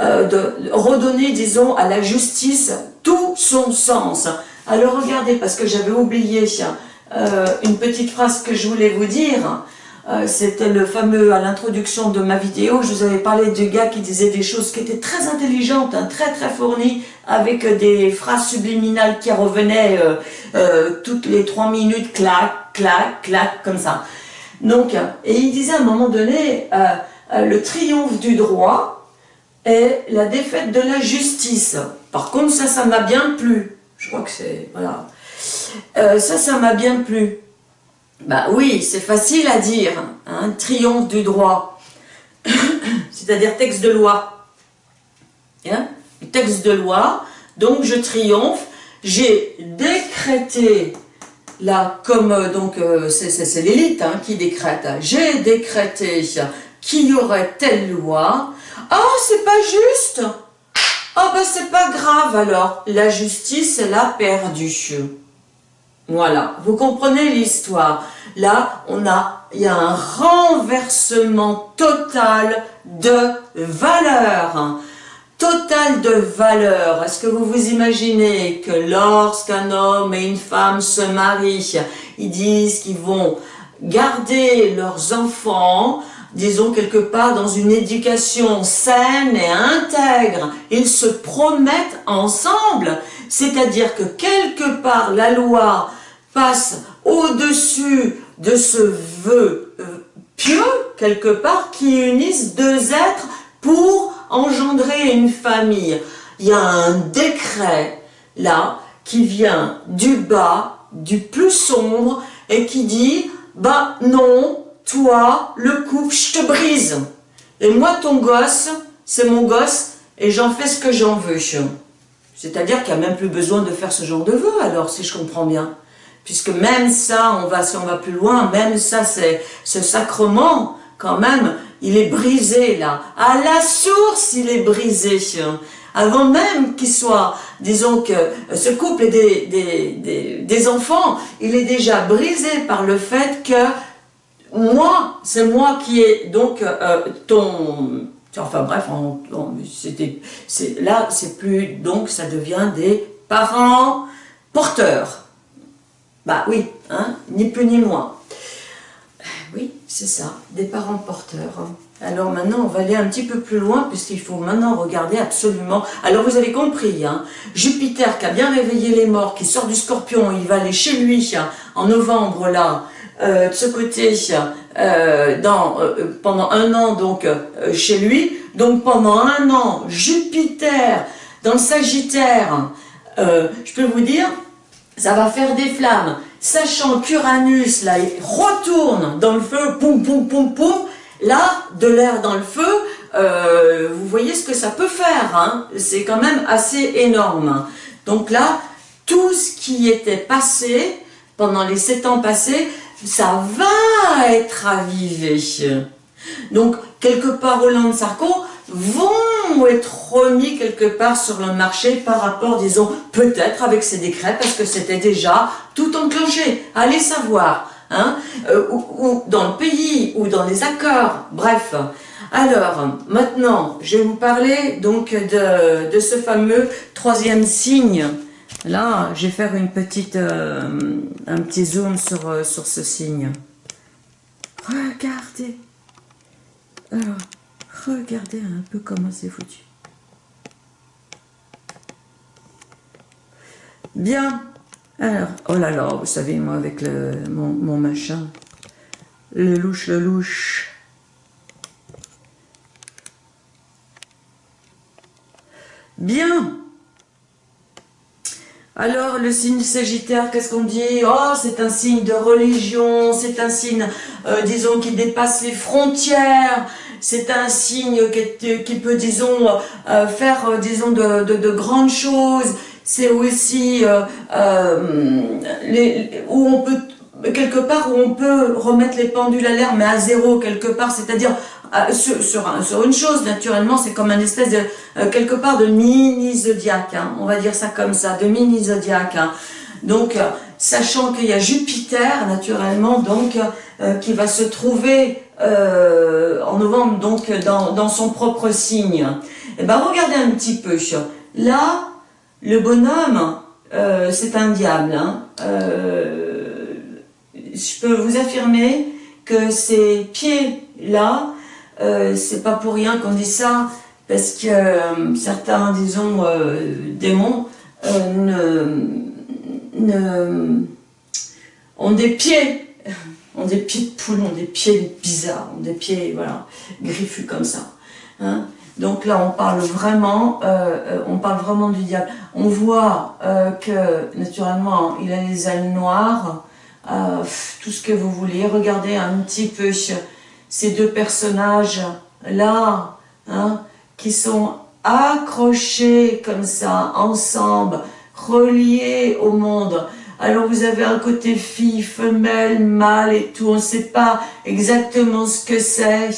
euh, redonner, disons, à la justice tout son sens. Alors, regardez, parce que j'avais oublié euh, une petite phrase que je voulais vous dire. Euh, c'était le fameux, à l'introduction de ma vidéo, je vous avais parlé du gars qui disait des choses qui étaient très intelligentes, hein, très très fournies, avec des phrases subliminales qui revenaient euh, euh, toutes les trois minutes, clac, clac, clac, comme ça. Donc, et il disait à un moment donné, le triomphe du droit est la défaite de la justice. Par contre, ça, ça m'a bien plu. Je crois que c'est, voilà. ça, ça m'a bien plu. Bah oui, c'est facile à dire, hein, triomphe du droit, c'est-à-dire texte de loi. Texte de loi, donc je triomphe, j'ai décrété, là, comme, euh, donc, euh, c'est l'élite hein, qui décrète, j'ai décrété qu'il y aurait telle loi, oh, c'est pas juste, oh, ben c'est pas grave alors, la justice, elle a perdu. Voilà, vous comprenez l'histoire. Là, on a, il y a un renversement total de valeur. Total de valeur. Est-ce que vous vous imaginez que lorsqu'un homme et une femme se marient, ils disent qu'ils vont garder leurs enfants, disons quelque part dans une éducation saine et intègre, ils se promettent ensemble, c'est-à-dire que quelque part la loi passe au-dessus de ce vœu euh, pieux, quelque part, qui unissent deux êtres pour engendrer une famille. Il y a un décret, là, qui vient du bas, du plus sombre, et qui dit, bah non, toi, le couple, je te brise. Et moi, ton gosse, c'est mon gosse, et j'en fais ce que j'en veux. C'est-à-dire qu'il n'y a même plus besoin de faire ce genre de vœu, alors, si je comprends bien. Puisque même ça, on va, si on va plus loin, même ça, c'est ce sacrement, quand même, il est brisé là. À la source, il est brisé. Avant même qu'il soit, disons que ce couple des, des, des, enfants, il est déjà brisé par le fait que moi, c'est moi qui ai donc euh, ton... Enfin bref, c'était, là, c'est plus... Donc, ça devient des parents porteurs. Bah oui, hein, ni plus ni moins. Oui, c'est ça, des parents porteurs. Alors maintenant, on va aller un petit peu plus loin, puisqu'il faut maintenant regarder absolument... Alors vous avez compris, hein, Jupiter qui a bien réveillé les morts, qui sort du scorpion, il va aller chez lui hein, en novembre, là, euh, de ce côté, euh, dans, euh, pendant un an, donc, chez lui. Donc pendant un an, Jupiter, dans le Sagittaire, je peux vous dire, ça va faire des flammes. Sachant qu'Uranus, là, il retourne dans le feu, poum, poum, poum, poum, là, de l'air dans le feu, vous voyez ce que ça peut faire, hein c'est quand même assez énorme. Donc là, tout ce qui était passé, pendant les sept ans passés, ça va être avivé. Donc, quelque part, Hollande Sarko, vont être remis quelque part sur le marché par rapport, disons, peut-être avec ces décrets, parce que c'était déjà tout enclenché. Allez savoir, hein, euh, ou, dans le pays, ou dans les accords, bref. Alors, maintenant, je vais vous parler donc de ce fameux troisième signe. Là, je vais faire une petite, euh, un petit zoom sur, euh, sur ce signe. Regardez. Alors, Regardez un peu comment c'est foutu. Bien. Alors, oh là là, vous savez, moi, avec le, mon, machin, le louche, le louche. Bien. Alors, le signe sagittaire, qu'est-ce qu'on dit? Oh, c'est un signe de religion, c'est un signe, euh, disons, qui dépasse les frontières, c'est un signe qui, peut, disons, euh, faire, euh, disons, de, grandes choses. C'est aussi où on peut, quelque part, où on peut remettre les pendules à l'air, mais à zéro, quelque part, c'est-à-dire sur, sur, une chose, naturellement, c'est comme un espèce de, quelque part, de mini-zodiaque, hein. on va dire ça comme ça, de mini-zodiaque. Hein. Donc, sachant qu'il y a Jupiter, naturellement, donc, qui va se trouver euh, en novembre, donc dans, son propre signe. Eh ben regardez un petit peu. Là, le bonhomme, euh, c'est un diable. Hein. Euh, je peux vous affirmer que ces pieds-là, c'est pas pour rien qu'on dit ça, parce que certains, disons, démons ont des pieds ont des pieds de poule, ont des pieds bizarres, ont des pieds, voilà, griffus comme ça. Hein. Donc là, on parle vraiment, euh, euh, on parle vraiment du diable. On voit euh, que, naturellement, il a les ailes noires, tout ce que vous voulez. Regardez un petit peu ces deux personnages-là, hein, qui sont accrochés comme ça, ensemble, reliés au monde. Alors vous avez un côté fille, femelle, mâle et tout, on ne sait pas exactement ce que c'est.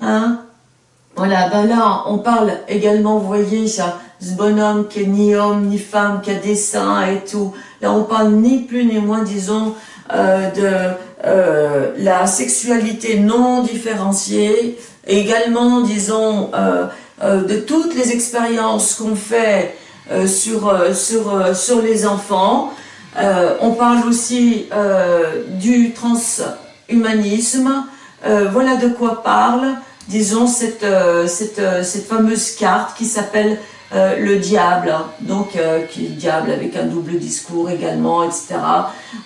Hein Voilà, ben là, on parle également, vous voyez, ce bonhomme qui est ni homme, ni femme, qui a des seins et tout. Là, on parle ni plus ni moins, disons, euh, de euh, la sexualité non différenciée, également, disons, euh, de toutes les expériences qu'on fait sur, sur, sur les enfants. on parle aussi du transhumanisme. voilà de quoi parle, disons, cette, cette, cette fameuse carte qui s'appelle euh, le diable, donc euh, qui est le diable avec un double discours également, etc.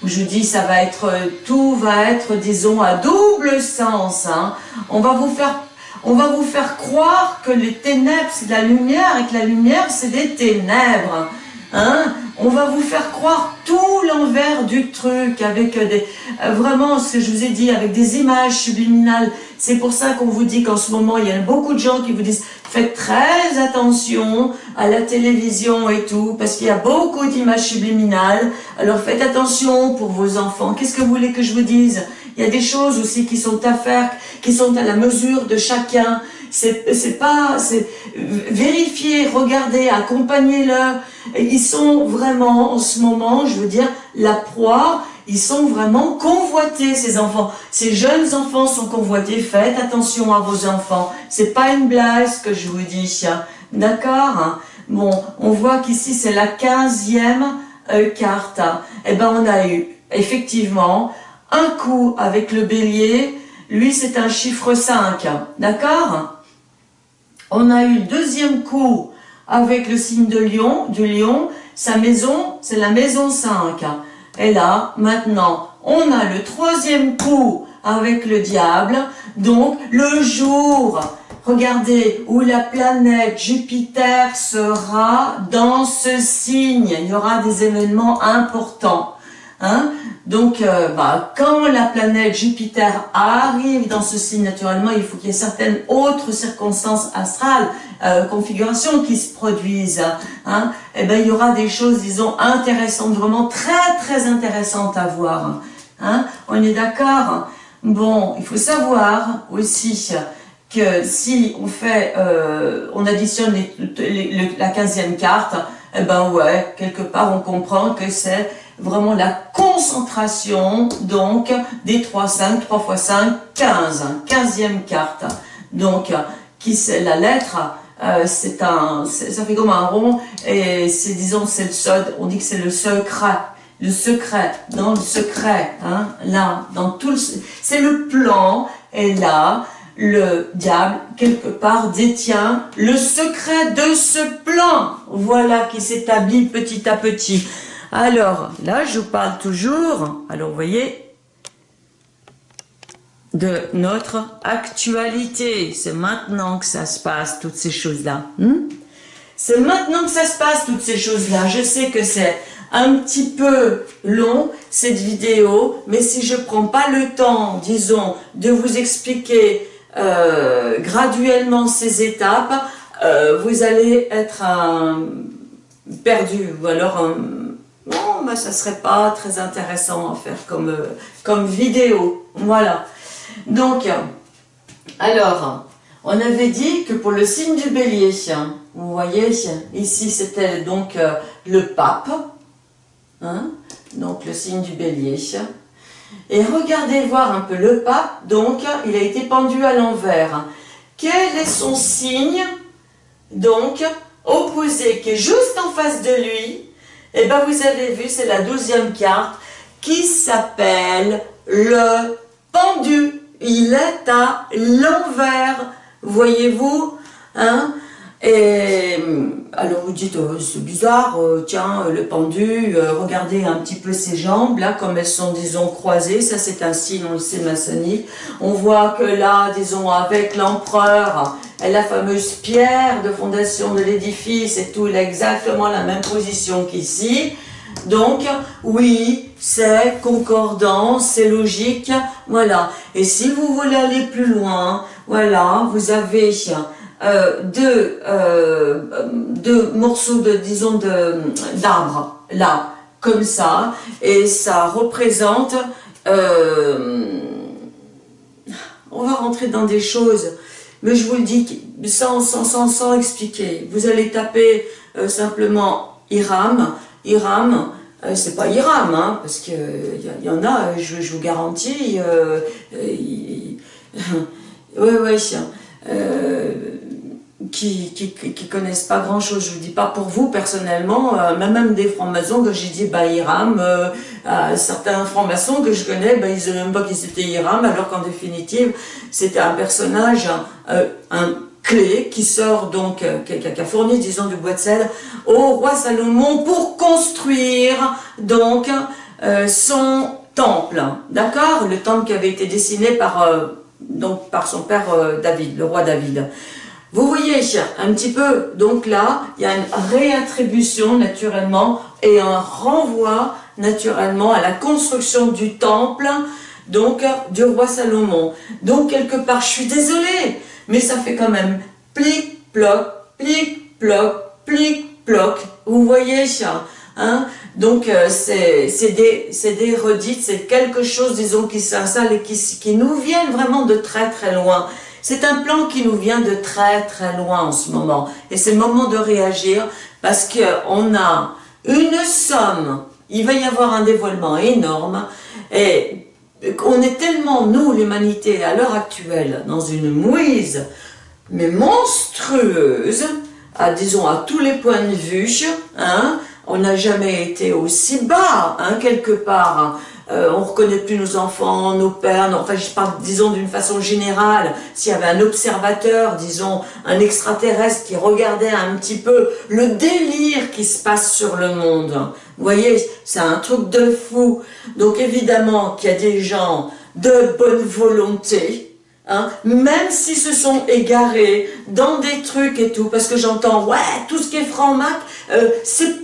Où je dis ça va être, euh, tout va être, disons, à double sens. Hein. On va vous faire on va vous faire croire que les ténèbres, c'est de la lumière et que la lumière, c'est des ténèbres. Hein? On va vous faire croire tout l'envers du truc avec des, vraiment ce que je vous ai dit, avec des images subliminales. C'est pour ça qu'on vous dit qu'en ce moment, il y a beaucoup de gens qui vous disent Faites très attention à la télévision et tout, parce qu'il y a beaucoup d'images subliminales. Alors faites attention pour vos enfants. Qu'est-ce que vous voulez que je vous dise? Il y a des choses aussi qui sont à faire, qui sont à la mesure de chacun. C'est pas... Vérifiez, regardez, accompagnez-le. Ils sont vraiment, en ce moment, je veux dire, la proie ils sont vraiment convoités, ces enfants. Ces jeunes enfants sont convoités. Faites attention à vos enfants. C'est pas une blague ce que je vous dis. D'accord Bon, on voit qu'ici, c'est la quinzième euh, carte. Eh ben, on a eu, effectivement, un coup avec le bélier. Lui, c'est un chiffre 5. D'accord On a eu le deuxième coup avec le signe de lion, du lion. Sa maison, c'est la maison 5. Et là, maintenant, on a le troisième coup avec le diable. Donc, le jour, regardez, où la planète Jupiter sera dans ce signe. Il y aura des événements importants. Hein Donc, euh, bah, quand la planète Jupiter arrive dans ce signe, naturellement, il faut qu'il y ait certaines autres circonstances astrales, euh, configurations qui se produisent. Hein Et eh ben, il y aura des choses, disons, intéressantes, vraiment très, très intéressantes à voir. Hein On est d'accord? Bon, il faut savoir aussi que si on fait, euh, on additionne les, la quinzième carte, eh ben ouais, quelque part on comprend que c'est vraiment la concentration donc des 3, 5, 3 x 5, 15, 15e carte. Donc, qui la lettre, euh, c'est un, ça fait comme un rond, et c'est, disons, c'est le seul, on dit que c'est le secret, le secret, dans le secret, hein, là, dans tout le, c'est le plan, et là, le diable, quelque part, détient le secret de ce plan, voilà, qui s'établit petit à petit. Alors, là, je vous parle toujours, alors vous voyez, de notre actualité. C'est maintenant que ça se passe, toutes ces choses-là. Hmm? c'est maintenant que ça se passe, toutes ces choses-là. Je sais que c'est un petit peu long, cette vidéo, mais si je prends pas le temps, disons, de vous expliquer euh, graduellement ces étapes, euh, vous allez être perdu, ou alors ben, ça serait pas très intéressant à faire comme, euh, comme vidéo. Voilà. Donc, alors, on avait dit que pour le signe du bélier, vous voyez, ici c'était donc euh, le pape, hein, donc le signe du bélier. Et regardez voir un peu le pape, donc il a été pendu à l'envers. Quel est son signe, donc, opposé, qui est juste en face de lui, et eh bien, vous avez vu, c'est la douzième carte qui s'appelle le pendu. Il est à l'envers, voyez-vous hein et alors vous dites, oh, c'est bizarre, euh, tiens, le pendu, euh, regardez un petit peu ses jambes, là, comme elles sont, disons, croisées, ça c'est un signe, on le sait, maçonnique. On voit que là, disons, avec l'empereur, la fameuse pierre de fondation de l'édifice et tout, il a exactement la même position qu'ici. Donc, oui, c'est concordant, c'est logique, voilà. Et si vous voulez aller plus loin, voilà, vous avez euh, deux, euh, morceaux de, disons, d'arbres, là, comme ça, et ça représente, euh, on va rentrer dans des choses mais je vous le dis sans, sans, sans, sans expliquer. Vous allez taper euh, simplement Iram. Iram, euh, c'est pas Iram, hein, parce qu'il y, y, en a, je, vous garantis, euh, oui, oui, euh, qui, qui, connaissent pas grand chose. Je vous dis pas pour vous personnellement, euh, même des francs-maçons que j'ai dit bah Iram, euh, certains francs-maçons que je connais, bah, ils ne même pas qui c'était Iram, alors qu'en définitive c'était un personnage, un clé qui sort donc, euh, qui, a fourni disons du bois de sel au roi Salomon pour construire donc euh, son temple, d'accord? Le temple qui avait été dessiné par, donc, par son père David, le roi David. Vous voyez un petit peu, donc là, il y a une réattribution naturellement et un renvoi naturellement à la construction du temple, du roi Salomon. Donc quelque part, je suis désolée, mais ça fait quand même plic, ploc, plic, ploc, plic, ploc. Vous voyez ça hein donc euh, c'est des, des redites, c'est quelque chose, disons, qui s'installe et qui, qui nous viennent vraiment de très très loin. C'est un plan qui nous vient de très très loin en ce moment. Et c'est le moment de réagir parce qu'on a une somme, il va y avoir un dévoilement énorme. Et on est tellement, nous, l'humanité, à l'heure actuelle, dans une mouise, mais monstrueuse, disons, à tous les points de vue, hein, on n'a jamais été aussi bas, hein, quelque part, euh, on reconnaît plus nos enfants, nos pères, enfin je parle disons d'une façon générale, s'il y avait un observateur, disons un extraterrestre qui regardait un petit peu le délire qui se passe sur le monde, vous voyez, c'est un truc de fou. Donc évidemment qu'il y a des gens de bonne volonté, hein, même s'ils se sont égarés dans des trucs et tout, parce que j'entends, ouais, tout ce qui est franc-mac, euh, c'est...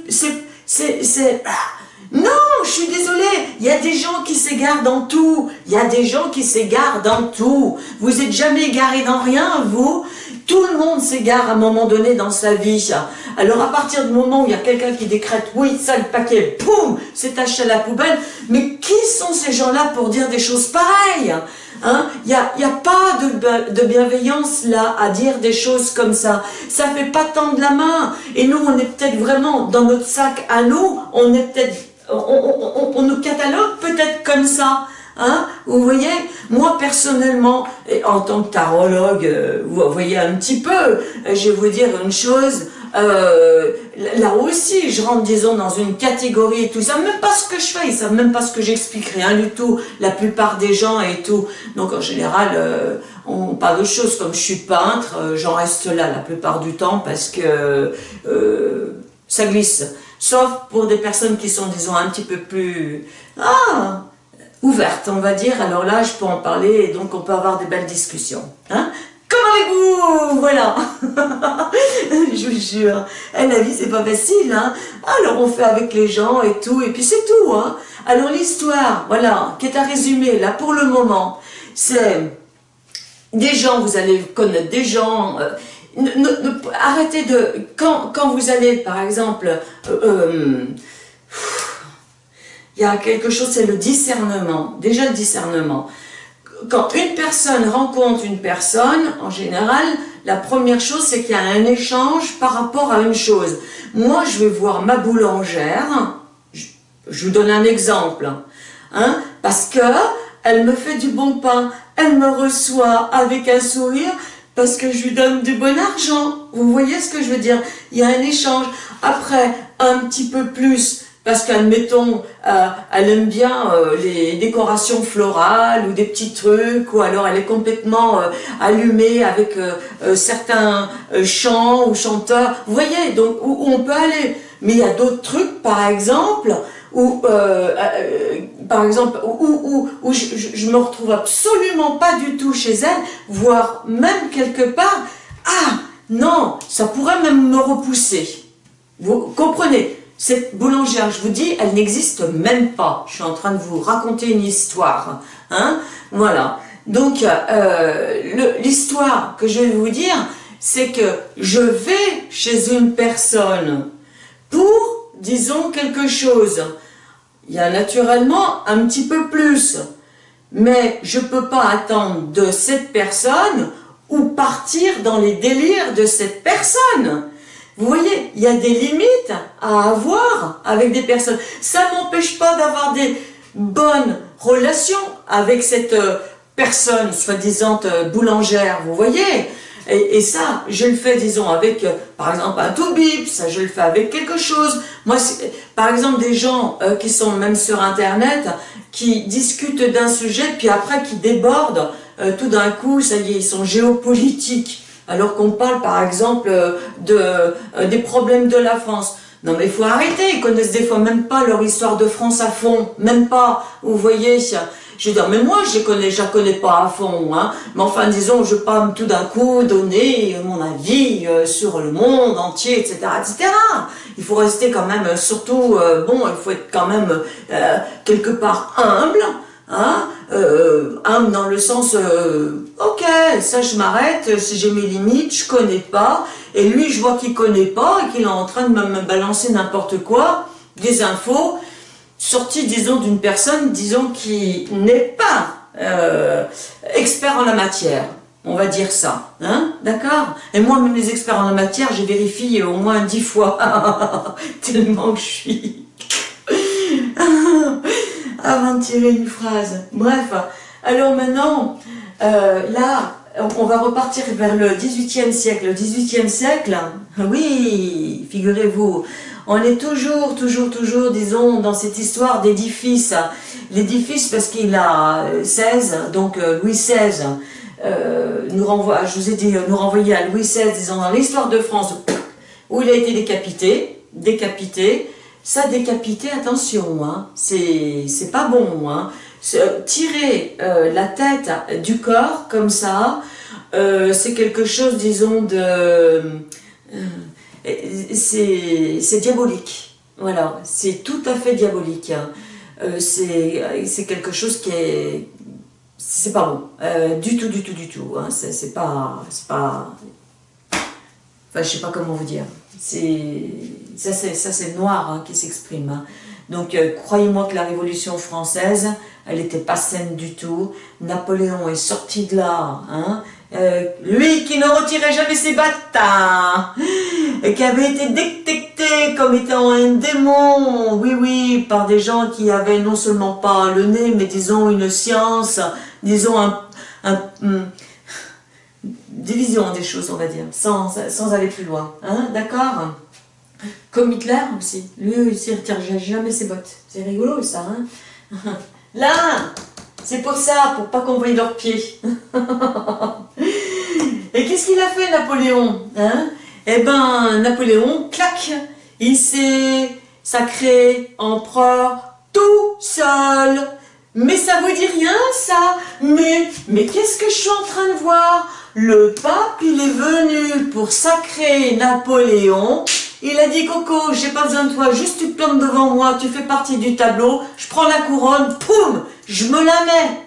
Je suis désolée, il y a des gens qui s'égarent dans tout, il y a des gens qui s'égarent dans tout. Vous êtes jamais égaré dans rien, vous Tout le monde s'égare à un moment donné dans sa vie. Alors à partir du moment où il y a quelqu'un qui décrète, oui, ça le paquet, boum, c'est taché à la poubelle, mais qui sont ces gens-là pour dire des choses pareilles Hein? Il n'y a, y a pas de, de, bienveillance là à dire des choses comme ça. Ça fait pas tendre la main. Et nous, on est peut-être vraiment dans notre sac à nous, on est peut-être, on, nous catalogue peut-être comme ça. Hein vous voyez, moi personnellement, en tant que tarologue, euh, vous voyez un petit peu, euh, je vais vous dire une chose, euh, là aussi, je rentre, disons, dans une catégorie et tout. Ils savent même pas ce que je fais, ils savent même pas ce que j'explique, rien du tout. La plupart des gens et tout. Donc, en général, on parle de choses comme je suis peintre, j'en reste là la plupart du temps parce que ça glisse. Sauf pour des personnes qui sont, disons, un petit peu plus... Ah ouvertes, on va dire. Alors là, je peux en parler et donc on peut avoir des belles discussions. Hein avec vous, voilà. je vous jure. Eh, la vie, c'est pas facile, hein. Alors, on fait avec les gens et tout, et puis c'est tout, hein. Alors, l'histoire, voilà, qui est à résumer, là, pour le moment, c'est des gens, vous allez connaître des gens... Euh, arrêtez de... Quand, quand vous allez, par exemple... Euh, euh, il y a quelque chose, c'est le discernement. Déjà le discernement quand une personne rencontre une personne, en général, la première chose, c'est qu'il y a un échange par rapport à une chose. Moi, je vais voir ma boulangère, je, vous donne un exemple, hein, parce que elle me fait du bon pain, elle me reçoit avec un sourire, parce que je lui donne du bon argent. Vous voyez ce que je veux dire? Il y a un échange. Après, un petit peu plus, parce qu'admettons, euh, elle aime bien euh, les décorations florales ou des petits trucs, ou alors elle est complètement euh, allumée avec certains chants ou chanteurs. Vous voyez, donc où, on peut aller. Mais il y a d'autres trucs, par exemple, où, par exemple, où, je, me retrouve absolument pas du tout chez elle, voire même quelque part, ah non, ça pourrait même me repousser. Vous comprenez? Cette boulangère, je vous dis, elle n'existe même pas. Je suis en train de vous raconter une histoire. Hein voilà. Donc, euh, l'histoire que je vais vous dire, c'est que je vais chez une personne pour, disons, quelque chose. Il y a naturellement un petit peu plus. Mais je ne peux pas attendre de cette personne ou partir dans les délires de cette personne. Vous voyez, il y a des limites à avoir avec des personnes. Ça m'empêche pas d'avoir des bonnes relations avec cette euh, personne, soi-disant euh, boulangère, vous voyez et, ça, je le fais, disons, avec, euh, par exemple, un tout bip, ça je le fais avec quelque chose. Moi, par exemple, des gens qui sont même sur Internet, qui discutent d'un sujet, puis après qui débordent, tout d'un coup, ça y est, ils sont géopolitiques alors qu'on parle par exemple de, euh, des problèmes de la France. Non mais il faut arrêter, ils connaissent des fois même pas leur histoire de France à fond, même pas, vous voyez, je veux dire, mais moi je connais, je la connais pas à fond, hein, mais enfin disons, je peux tout d'un coup donner mon avis euh, sur le monde entier, etc., etc. Il faut rester quand même, surtout, euh, bon, il faut être quand même quelque part humble, Hein euh, dans le sens, euh, ok, ça je m'arrête, si j'ai mes limites, je connais pas, et lui je vois qu'il connaît pas, et qu'il est en train de me, balancer n'importe quoi, des infos, sorties disons d'une personne, disons qui n'est pas euh, expert en la matière, on va dire ça, hein, d'accord? Et moi, même les experts en la matière, j'ai vérifié au moins dix fois, tellement que je suis avant de tirer une phrase. Bref, alors maintenant, euh, là, on va repartir vers le 18e siècle. Le 18e siècle, oui, figurez-vous, on est toujours, toujours, toujours, disons, dans cette histoire d'édifice. L'édifice, parce qu'il a 16, donc euh, Louis XVI, euh, nous renvoie, je vous ai dit, nous renvoyer à Louis XVI, disons, dans l'histoire de France, où il a été décapité, décapité, ça décapité, attention, hein, c'est pas bon. Hein. Tirer euh, la tête du corps comme ça, euh, c'est quelque chose, disons, de... Euh, c'est diabolique. Voilà, c'est tout à fait diabolique. Hein. c'est quelque chose qui est... C'est pas bon. du tout, du tout, du tout. Hein. C'est pas... Pas... Enfin, je sais pas comment vous dire. Ça, c'est noir hein, qui s'exprime. Hein. Donc, euh, croyez-moi que la Révolution française, elle n'était pas saine du tout. Napoléon est sorti de là. Hein. Euh, lui qui ne retirait jamais ses bâtards, et qui avait été détecté comme étant un démon, oui, oui, par des gens qui avaient non seulement pas le nez, mais disons une science, disons un, un, hum, division des choses, on va dire, sans, aller plus loin. Hein, D'accord? Comme Hitler aussi. Lui, il ne retire jamais ses bottes. C'est rigolo, ça. Hein? Là C'est pour ça, pour pas qu'on voie leurs pieds. Et qu'est-ce qu'il a fait, Napoléon hein? Eh ben, Napoléon, clac Il s'est sacré empereur tout seul mais ça vous dit rien, ça Mais, mais qu'est-ce que je suis en train de voir? Le pape, il est venu pour sacrer Napoléon. Il a dit, Coco, j'ai pas besoin de toi, juste tu te plantes devant moi, tu fais partie du tableau, je prends la couronne, poum, je me la mets.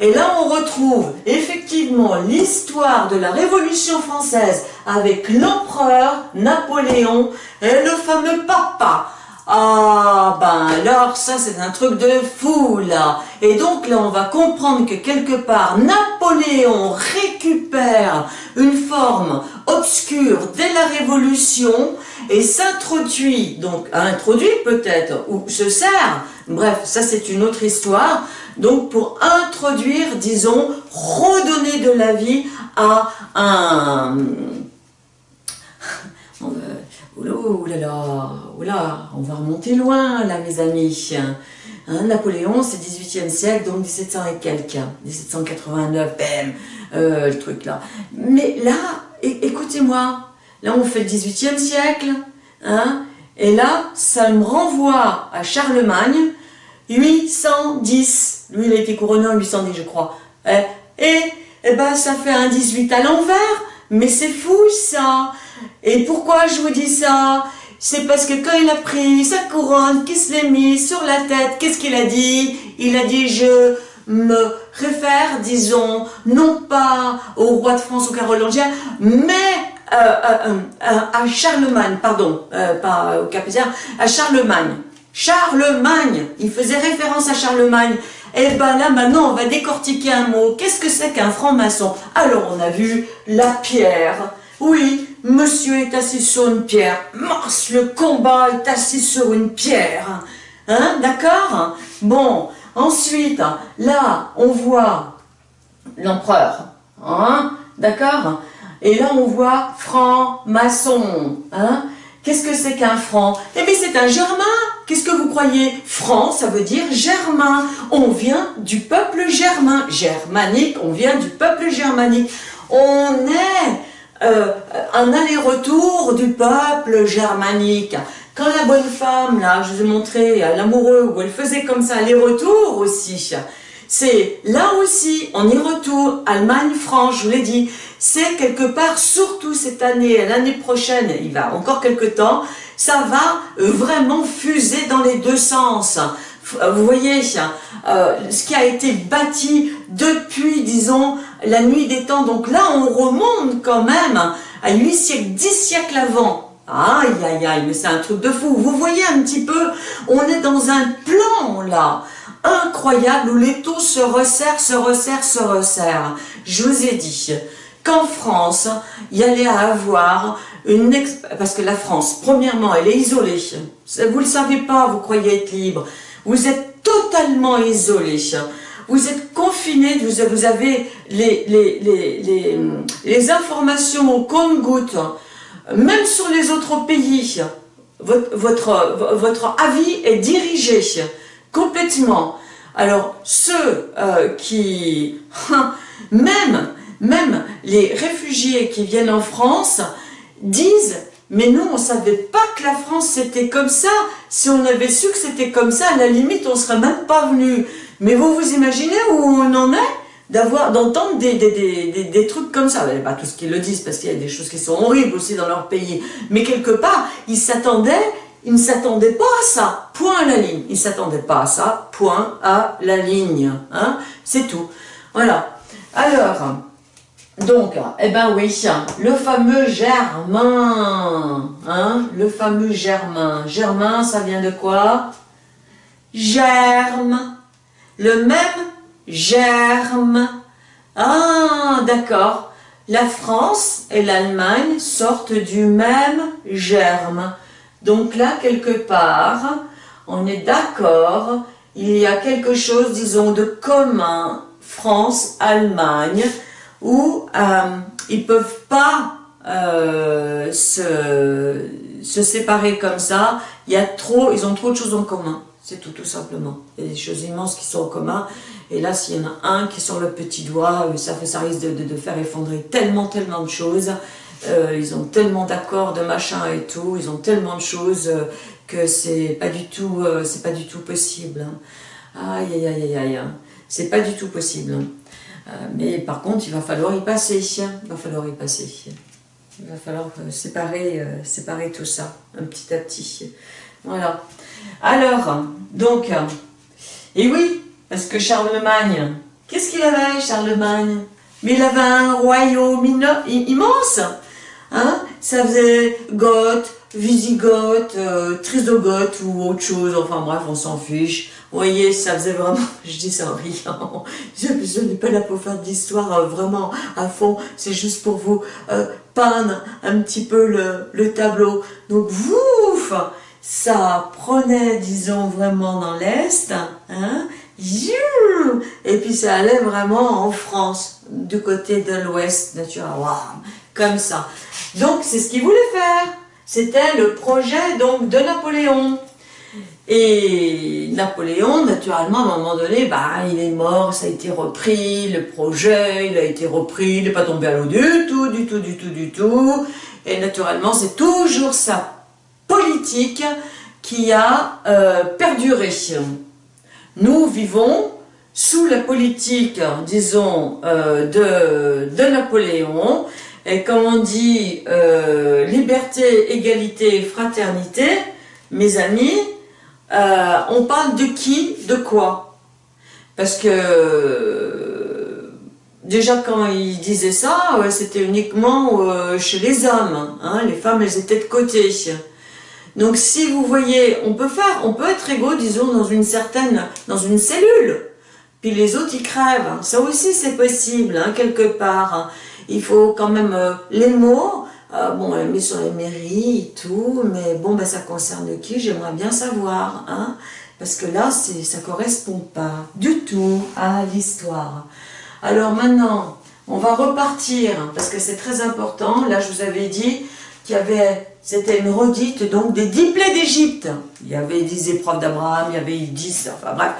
Et là, on retrouve effectivement l'histoire de la Révolution française avec l'empereur Napoléon et le fameux papa ah, ben alors, ça c'est un truc de fou là. Et donc là, on va comprendre que quelque part, Napoléon récupère une forme obscure dès la Révolution et s'introduit, donc introduit peut-être, ou se sert, bref, ça c'est une autre histoire, donc pour introduire, disons, redonner de la vie à un oh là, on va remonter loin là mes amis. Hein, Napoléon c'est 18e siècle, donc 1700 et quelques, 1789, bam, euh, le truc là. Mais là, écoutez-moi, là on fait le 18e siècle, hein, et là ça me renvoie à Charlemagne, 810, lui il a été couronné en 810 je crois, et, et, et ben ça fait un 18 à l'envers, mais c'est fou ça. Et pourquoi je vous dis ça? C'est parce que quand il a pris sa couronne, qu'il se mis sur la tête, qu'est-ce qu'il a dit? Il a dit « je me réfère, disons, non pas au roi de France ou carolingien, mais à Charlemagne, pardon, pas au Capétien, à Charlemagne. Charlemagne, il faisait référence à Charlemagne, Eh ben là, maintenant, on va décortiquer un mot. Qu'est-ce que c'est qu'un franc-maçon? Alors, on a vu la pierre. Oui, monsieur est assis sur une pierre. Mince, le combat est assis sur une pierre. Hein, d'accord? Bon, ensuite, là, on voit l'empereur. Hein, d'accord? Et là, on voit franc-maçon. Hein Qu'est-ce que c'est qu'un franc? Eh bien, c'est un germain. Qu'est-ce que vous croyez? Franc, ça veut dire germain. On vient du peuple germain. Germanique, on vient du peuple germanique. On est euh, un aller-retour du peuple germanique. Quand la bonne femme, là, je vous ai montré l'amoureux, où elle faisait comme ça, aller-retour aussi, c'est là aussi, on y retourne, Allemagne, France, je vous l'ai dit, c'est quelque part, surtout cette année, l'année prochaine, il va encore quelques temps, ça va vraiment fuser dans les deux sens. Vous voyez, euh, ce qui a été bâti depuis, disons, la nuit des temps. Donc là, on remonte quand même à 8 siècles, 10 siècles avant. Aïe, aïe, aïe, mais c'est un truc de fou. Vous voyez un petit peu, on est dans un plan là incroyable où les taux se resserrent, se resserrent, se resserrent. Je vous ai dit qu'en France, il y allait avoir une... Parce que la France, premièrement, elle est isolée. Vous ne le savez pas, vous croyez être libre. Vous êtes totalement isolé. Vous êtes confiné, vous avez les, informations au compte-gouttes, même sur les autres pays. Votre, votre avis est dirigé complètement. Alors, ceux euh, qui, même, même les réfugiés qui viennent en France, disent mais nous, on ne savait pas que la France c'était comme ça. Si on avait su que c'était comme ça, à la limite, on ne serait même pas venu. Mais vous vous imaginez où on en est d'avoir d'entendre des, des, des, trucs comme ça? Pas tous qui le disent, parce qu'il y a des choses qui sont horribles aussi dans leur pays. Mais quelque part, ils s'attendaient il ne s'attendait pas à ça, point à la ligne. Il ne s'attendait pas à ça, point à la ligne. Hein C'est tout. Voilà. Alors, donc, eh ben oui, le fameux germain. Hein le fameux germain. Germain, ça vient de quoi? Germe. Le même germe. Ah, d'accord. La France et l'Allemagne sortent du même germe. Donc là, quelque part, on est d'accord, il y a quelque chose, disons, de commun, France, Allemagne, où euh, ils ne peuvent pas euh, se, séparer comme ça, y a trop, ils ont trop de choses en commun, c'est tout, tout simplement. Il y a des choses immenses qui sont en commun, et là, s'il y en a un qui sort le petit doigt, ça, fait, ça risque de faire effondrer tellement, tellement de choses, euh, ils ont tellement d'accords, de machins et tout, ils ont tellement de choses euh, que c'est pas du tout, euh, c'est pas du tout possible. Hein. Aïe aïe aïe aïe aïe, hein. c'est pas du tout possible. Hein. mais par contre, il va falloir y passer, il va falloir y passer. Il va falloir séparer, séparer tout ça, un petit à petit. Voilà. Alors, donc, et oui, parce que Charlemagne, qu'est-ce qu'il avait, Charlemagne? Mais il avait un royaume immense Hein? Ça faisait goth, visigoth, euh, trisogoth ou autre chose, enfin bref, on s'en fiche. Vous voyez, ça faisait vraiment, je dis ça en riant, je, n'ai pas là pour faire d'histoire euh, vraiment à fond, c'est juste pour vous euh, peindre un petit peu le, le tableau. Donc, ouf, ça prenait, disons, vraiment dans l'Est, hein, et puis ça allait vraiment en France, du côté de l'Ouest, naturellement, comme ça. Donc c'est ce qu'il voulait faire. C'était le projet donc de Napoléon. Et Napoléon, naturellement, à un moment donné, bah, il est mort, ça a été repris, le projet, il a été repris, il n'est pas tombé à l'eau du tout, du tout, du tout, du tout. Et naturellement, c'est toujours sa politique qui a euh, perduré. Nous vivons sous la politique, disons, euh, de, de Napoléon, et comme on dit, euh, liberté, égalité, fraternité, mes amis, euh, on parle de qui, de quoi? Parce que déjà quand il disait ça, c'était uniquement euh, chez les hommes. Hein, les femmes, elles étaient de côté. Donc si vous voyez, on peut faire, on peut être égaux, disons, dans une certaine, dans une cellule. puis les autres ils crèvent. Ça aussi c'est possible, hein, quelque part. Il faut quand même euh, les mots, euh, bon, elle met sur les mairies et tout, mais bon, ben, ça concerne qui? J'aimerais bien savoir, hein, parce que là, ça correspond pas du tout à l'histoire. Alors maintenant, on va repartir, parce que c'est très important. Là, je vous avais dit qu'il y avait, c'était une redite donc des dix plaies d'Égypte. Il y avait dix épreuves d'Abraham, il y avait dix, enfin bref.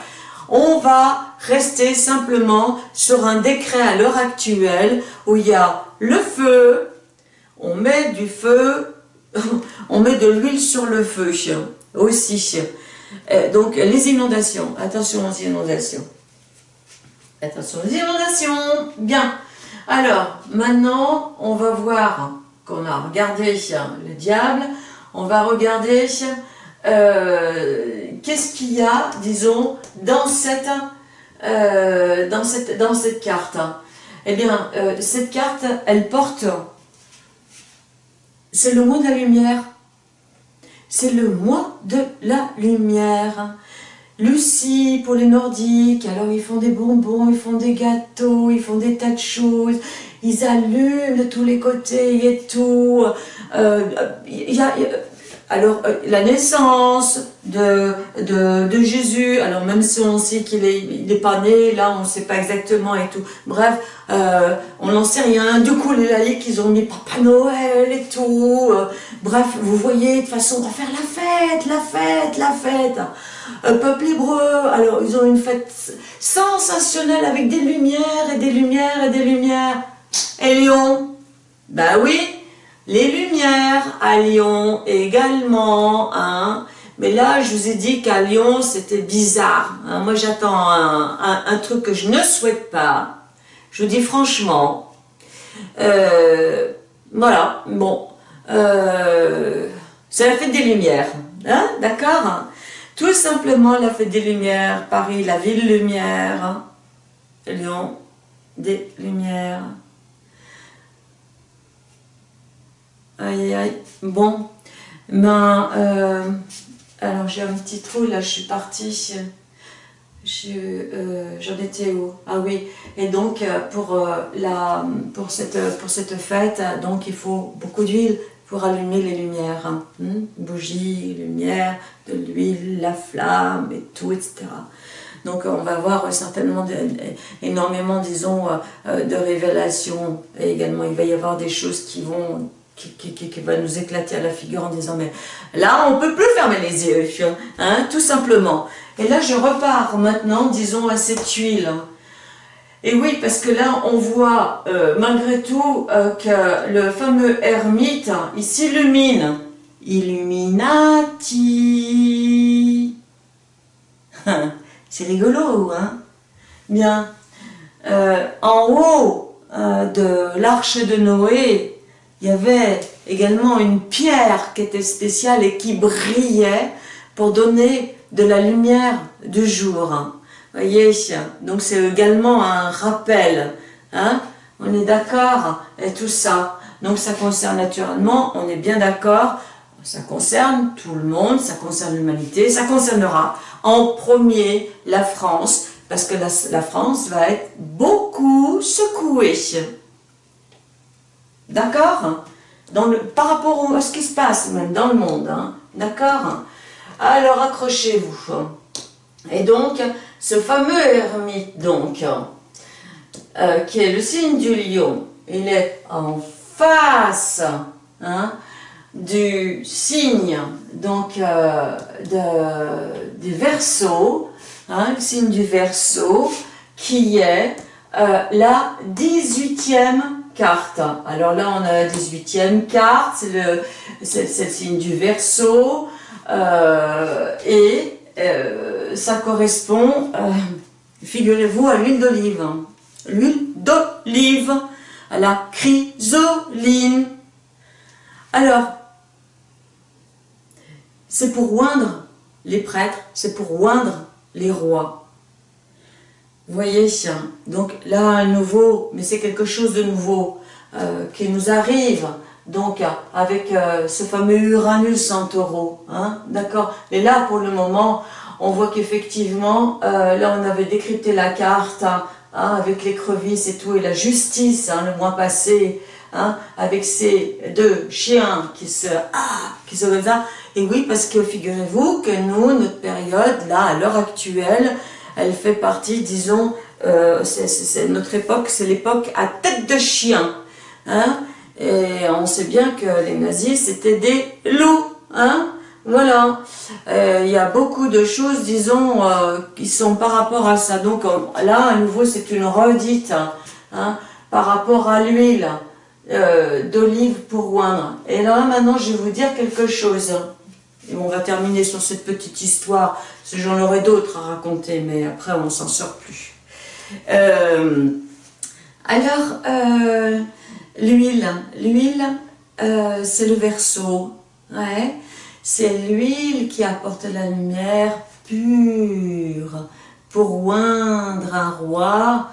On va rester simplement sur un décret à l'heure actuelle où il y a le feu, on met du feu, on met de l'huile sur le feu aussi. Euh, donc les inondations, attention aux inondations. Attention aux inondations, bien. Alors, maintenant, on va voir qu'on a regardé le diable, on va regarder euh, qu'est-ce qu'il y a, disons, dans cette, euh, carte. Eh bien, cette carte, elle porte c'est le mois de la lumière. C'est le mois de la lumière. Lucie, pour les Nordiques, alors ils font des bonbons, ils font des gâteaux, ils font des tas de choses, ils allument de tous les côtés et tout. Euh, alors, euh, la naissance de, Jésus, alors même si on sait qu'il n'est est pas né, là on ne sait pas exactement et tout. Bref, euh, on n'en sait rien. Du coup, les laïcs, ils ont mis Papa Noël et tout. Euh, bref, vous voyez, de toute façon, on va faire la fête, la fête, la fête. peuple hébreu, alors ils ont une fête sensationnelle avec des lumières et des lumières et des lumières. Et Lyon, ben oui, les lumières à Lyon également, hein. Mais là, je vous ai dit qu'à Lyon, c'était bizarre. Hein. Moi, j'attends un, truc que je ne souhaite pas. Je vous dis franchement. Euh, voilà, bon. Euh, c'est la fête des Lumières. Hein, D'accord? Tout simplement la fête des Lumières. Paris, la ville lumière. Lyon, des Lumières. Aïe, aïe. Bon, ben, euh, alors j'ai un petit trou, là, je suis partie. Euh, j'en étais où? Ah oui, et donc euh, pour, la, pour, cette, pour cette fête, donc il faut beaucoup d'huile pour allumer les lumières. Hein. Hmm? Bougies, lumière, de l'huile, la flamme et tout, etc. Donc on va avoir certainement énormément, disons, de révélations. Et également, il va y avoir des choses qui vont qui, va nous éclater à la figure en disant mais là on peut plus fermer les yeux, hein, tout simplement. Et là je repars maintenant, disons, à cette huile. Et oui, parce que là on voit euh, malgré tout euh, que le fameux ermite, il s'illumine. Illuminati. C'est rigolo, hein Bien. Euh, en haut de l'arche de Noé, il y avait également une pierre qui était spéciale et qui brillait pour donner de la lumière du jour. Vous voyez, donc c'est également un rappel. Hein on est d'accord Et tout ça. Donc ça concerne naturellement, on est bien d'accord, ça concerne tout le monde, ça concerne l'humanité, ça concernera en premier la France, parce que la France va être beaucoup secouée. D'accord Par rapport à ce qui se passe même dans le monde. Hein. D'accord Alors accrochez-vous. Et donc, ce fameux ermite, donc, euh, qui est le signe du lion, il est en face hein, du signe donc, euh, du verso, hein, le signe du verso, qui est euh, la 18e Alors là, on a la 18e carte, c'est le, le, signe du verso, euh, et euh, ça correspond, euh, figurez-vous, à l'huile d'olive. L'huile d'olive, à la chrysoline. Alors, c'est pour oindre les prêtres, c'est pour oindre les rois. Vous voyez, donc là, un nouveau, mais c'est quelque chose de nouveau euh, qui nous arrive, donc avec euh, ce fameux Uranus en taureau, hein, d'accord Mais là, pour le moment, on voit qu'effectivement, euh, là on avait décrypté la carte hein, avec l'écrevisse et tout, et la justice hein, le mois passé, hein, avec ces deux chiens qui se, ah, qui se. Et oui, parce que figurez-vous que nous, notre période, là, à l'heure actuelle, elle fait partie, disons, euh, c'est notre époque, c'est l'époque à tête de chien. Hein, et on sait bien que les nazis, c'était des loups. Hein, voilà, euh, il y a beaucoup de choses, disons, euh, qui sont par rapport à ça. Donc là, à nouveau, c'est une redite hein, par rapport à l'huile euh, d'olive pour oindre. Et là, maintenant, je vais vous dire quelque chose. Et on va terminer sur cette petite histoire, j'en aurai d'autres à raconter, mais après, on s'en sort plus. alors, l'huile, l'huile, c'est le verso. Ouais. C'est l'huile qui apporte la lumière pure pour oindre un roi,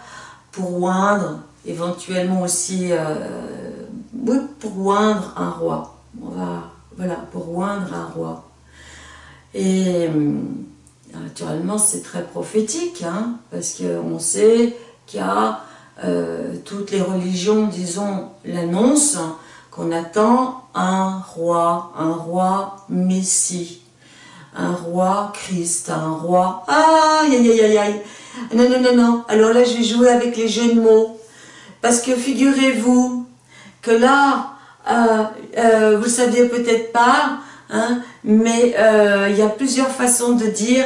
pour oindre éventuellement aussi, euh, oui, pour oindre un roi. On va, voilà, pour oindre un roi. Et euh, naturellement, c'est très prophétique, hein, parce qu'on sait qu'il y a euh, toutes les religions, disons, l'annoncent, qu'on attend un roi, un roi Messie, un roi Christ, un roi... Aïe, aïe, aïe, aïe, aïe. Non, non, non, non. Alors là, je vais jouer avec les jeux de mots. Parce que figurez-vous que là, euh, vous ne saviez peut-être pas, hein, mais euh, il y a plusieurs façons de dire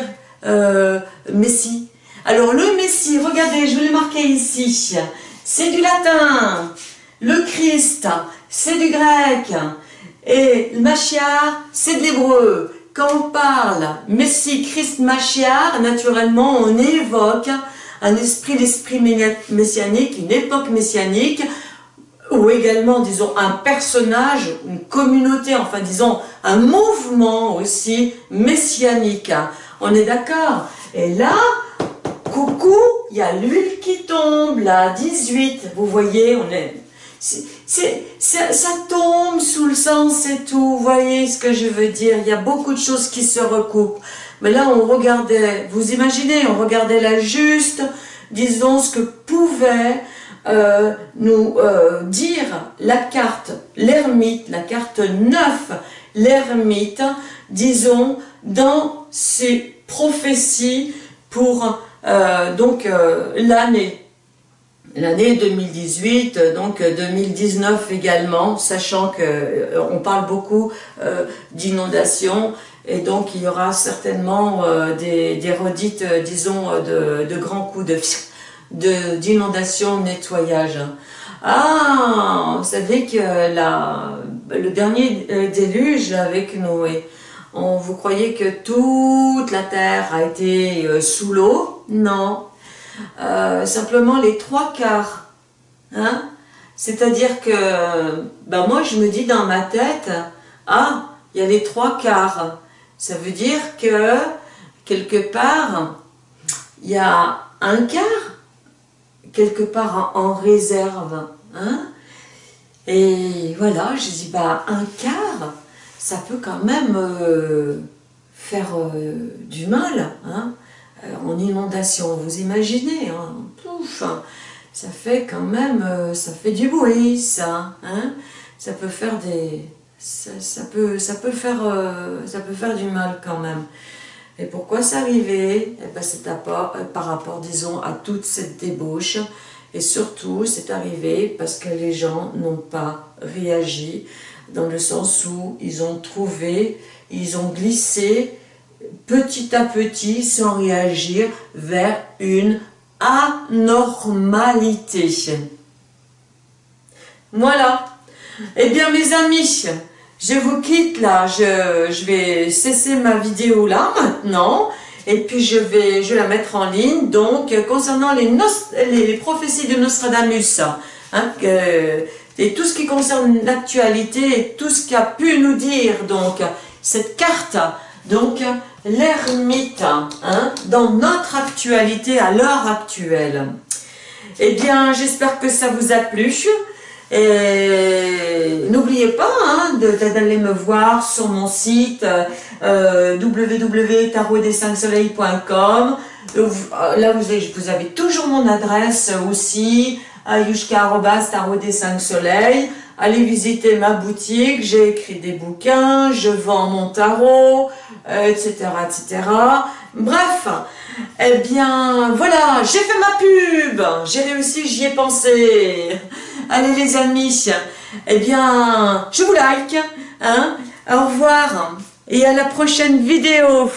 Messie. Alors le Messie, regardez, je vais le marquer ici. C'est du latin. Le Christ, c'est du grec. Et le Machiar, c'est de l'hébreu. Quand on parle Messie, Christ, Machiar, naturellement, on évoque un esprit, l'esprit messianique, une époque messianique, ou également, disons, un personnage, une communauté, enfin, disons, un mouvement aussi messianique. On est d'accord? Et là, coucou, il y a l'huile qui tombe, là, 18, vous voyez, on est c'est, ça tombe sous le sens et tout, vous voyez ce que je veux dire, il y a beaucoup de choses qui se recoupent. Mais là, on regardait, vous imaginez, on regardait la juste, disons, ce que pouvait euh, nous euh, dire la carte, l'ermite, la carte 9, l'ermite, disons, dans ses prophéties pour euh, donc l'année. L'année 2018, donc 2019 également, sachant que on parle beaucoup d'inondations et donc il y aura certainement des, des, redites, disons, de, de, grands coups de d'inondation, nettoyage. Ah, vous savez que la, le dernier déluge avec Noé, on, vous croyez que toute la terre a été sous l'eau? Non, euh, simplement les trois quarts. Hein? C'est-à-dire que ben moi je me dis dans ma tête, ah, il y a les trois quarts. Ça veut dire que quelque part, il y a un quart, quelque part en, réserve. Hein Et voilà, je dis, bah, un quart, ça peut quand même euh, faire euh, du mal. Hein euh, en inondation, vous imaginez, hein, pouf, ça fait quand même, ça fait du bruit, ça, hein, ça peut faire des, ça, peut, ça peut faire, ça peut faire du mal quand même. Et pourquoi c'est arrivé? Eh ben, C'est par rapport, disons, à toute cette débauche, et surtout, c'est arrivé parce que les gens n'ont pas réagi, dans le sens où ils ont trouvé, ils ont glissé petit à petit, sans réagir, vers une anormalité. Voilà. Eh bien, mes amis, je vous quitte là. Je, vais cesser ma vidéo là maintenant. Et puis, je vais je la mettre en ligne. Donc, concernant les, les prophéties de Nostradamus, hein, et tout ce qui concerne l'actualité, et tout ce qu'a pu nous dire, donc, cette carte, donc, l'ermite, hein, dans notre actualité, à l'heure actuelle. Eh bien, j'espère que ça vous a plu. Et n'oubliez pas hein, d'aller me voir sur mon site euh, www.tarotdes5soleils.com. Euh, là, vous avez, vous avez toujours mon adresse aussi, yushka.tarot des 5 soleils. Allez visiter ma boutique, j'ai écrit des bouquins, je vends mon tarot, etc., euh, etc. Bref, eh bien, voilà, j'ai fait ma pub, j'ai réussi, j'y ai pensé. Allez les amis, eh bien, je vous like, hein, au revoir, et à la prochaine vidéo.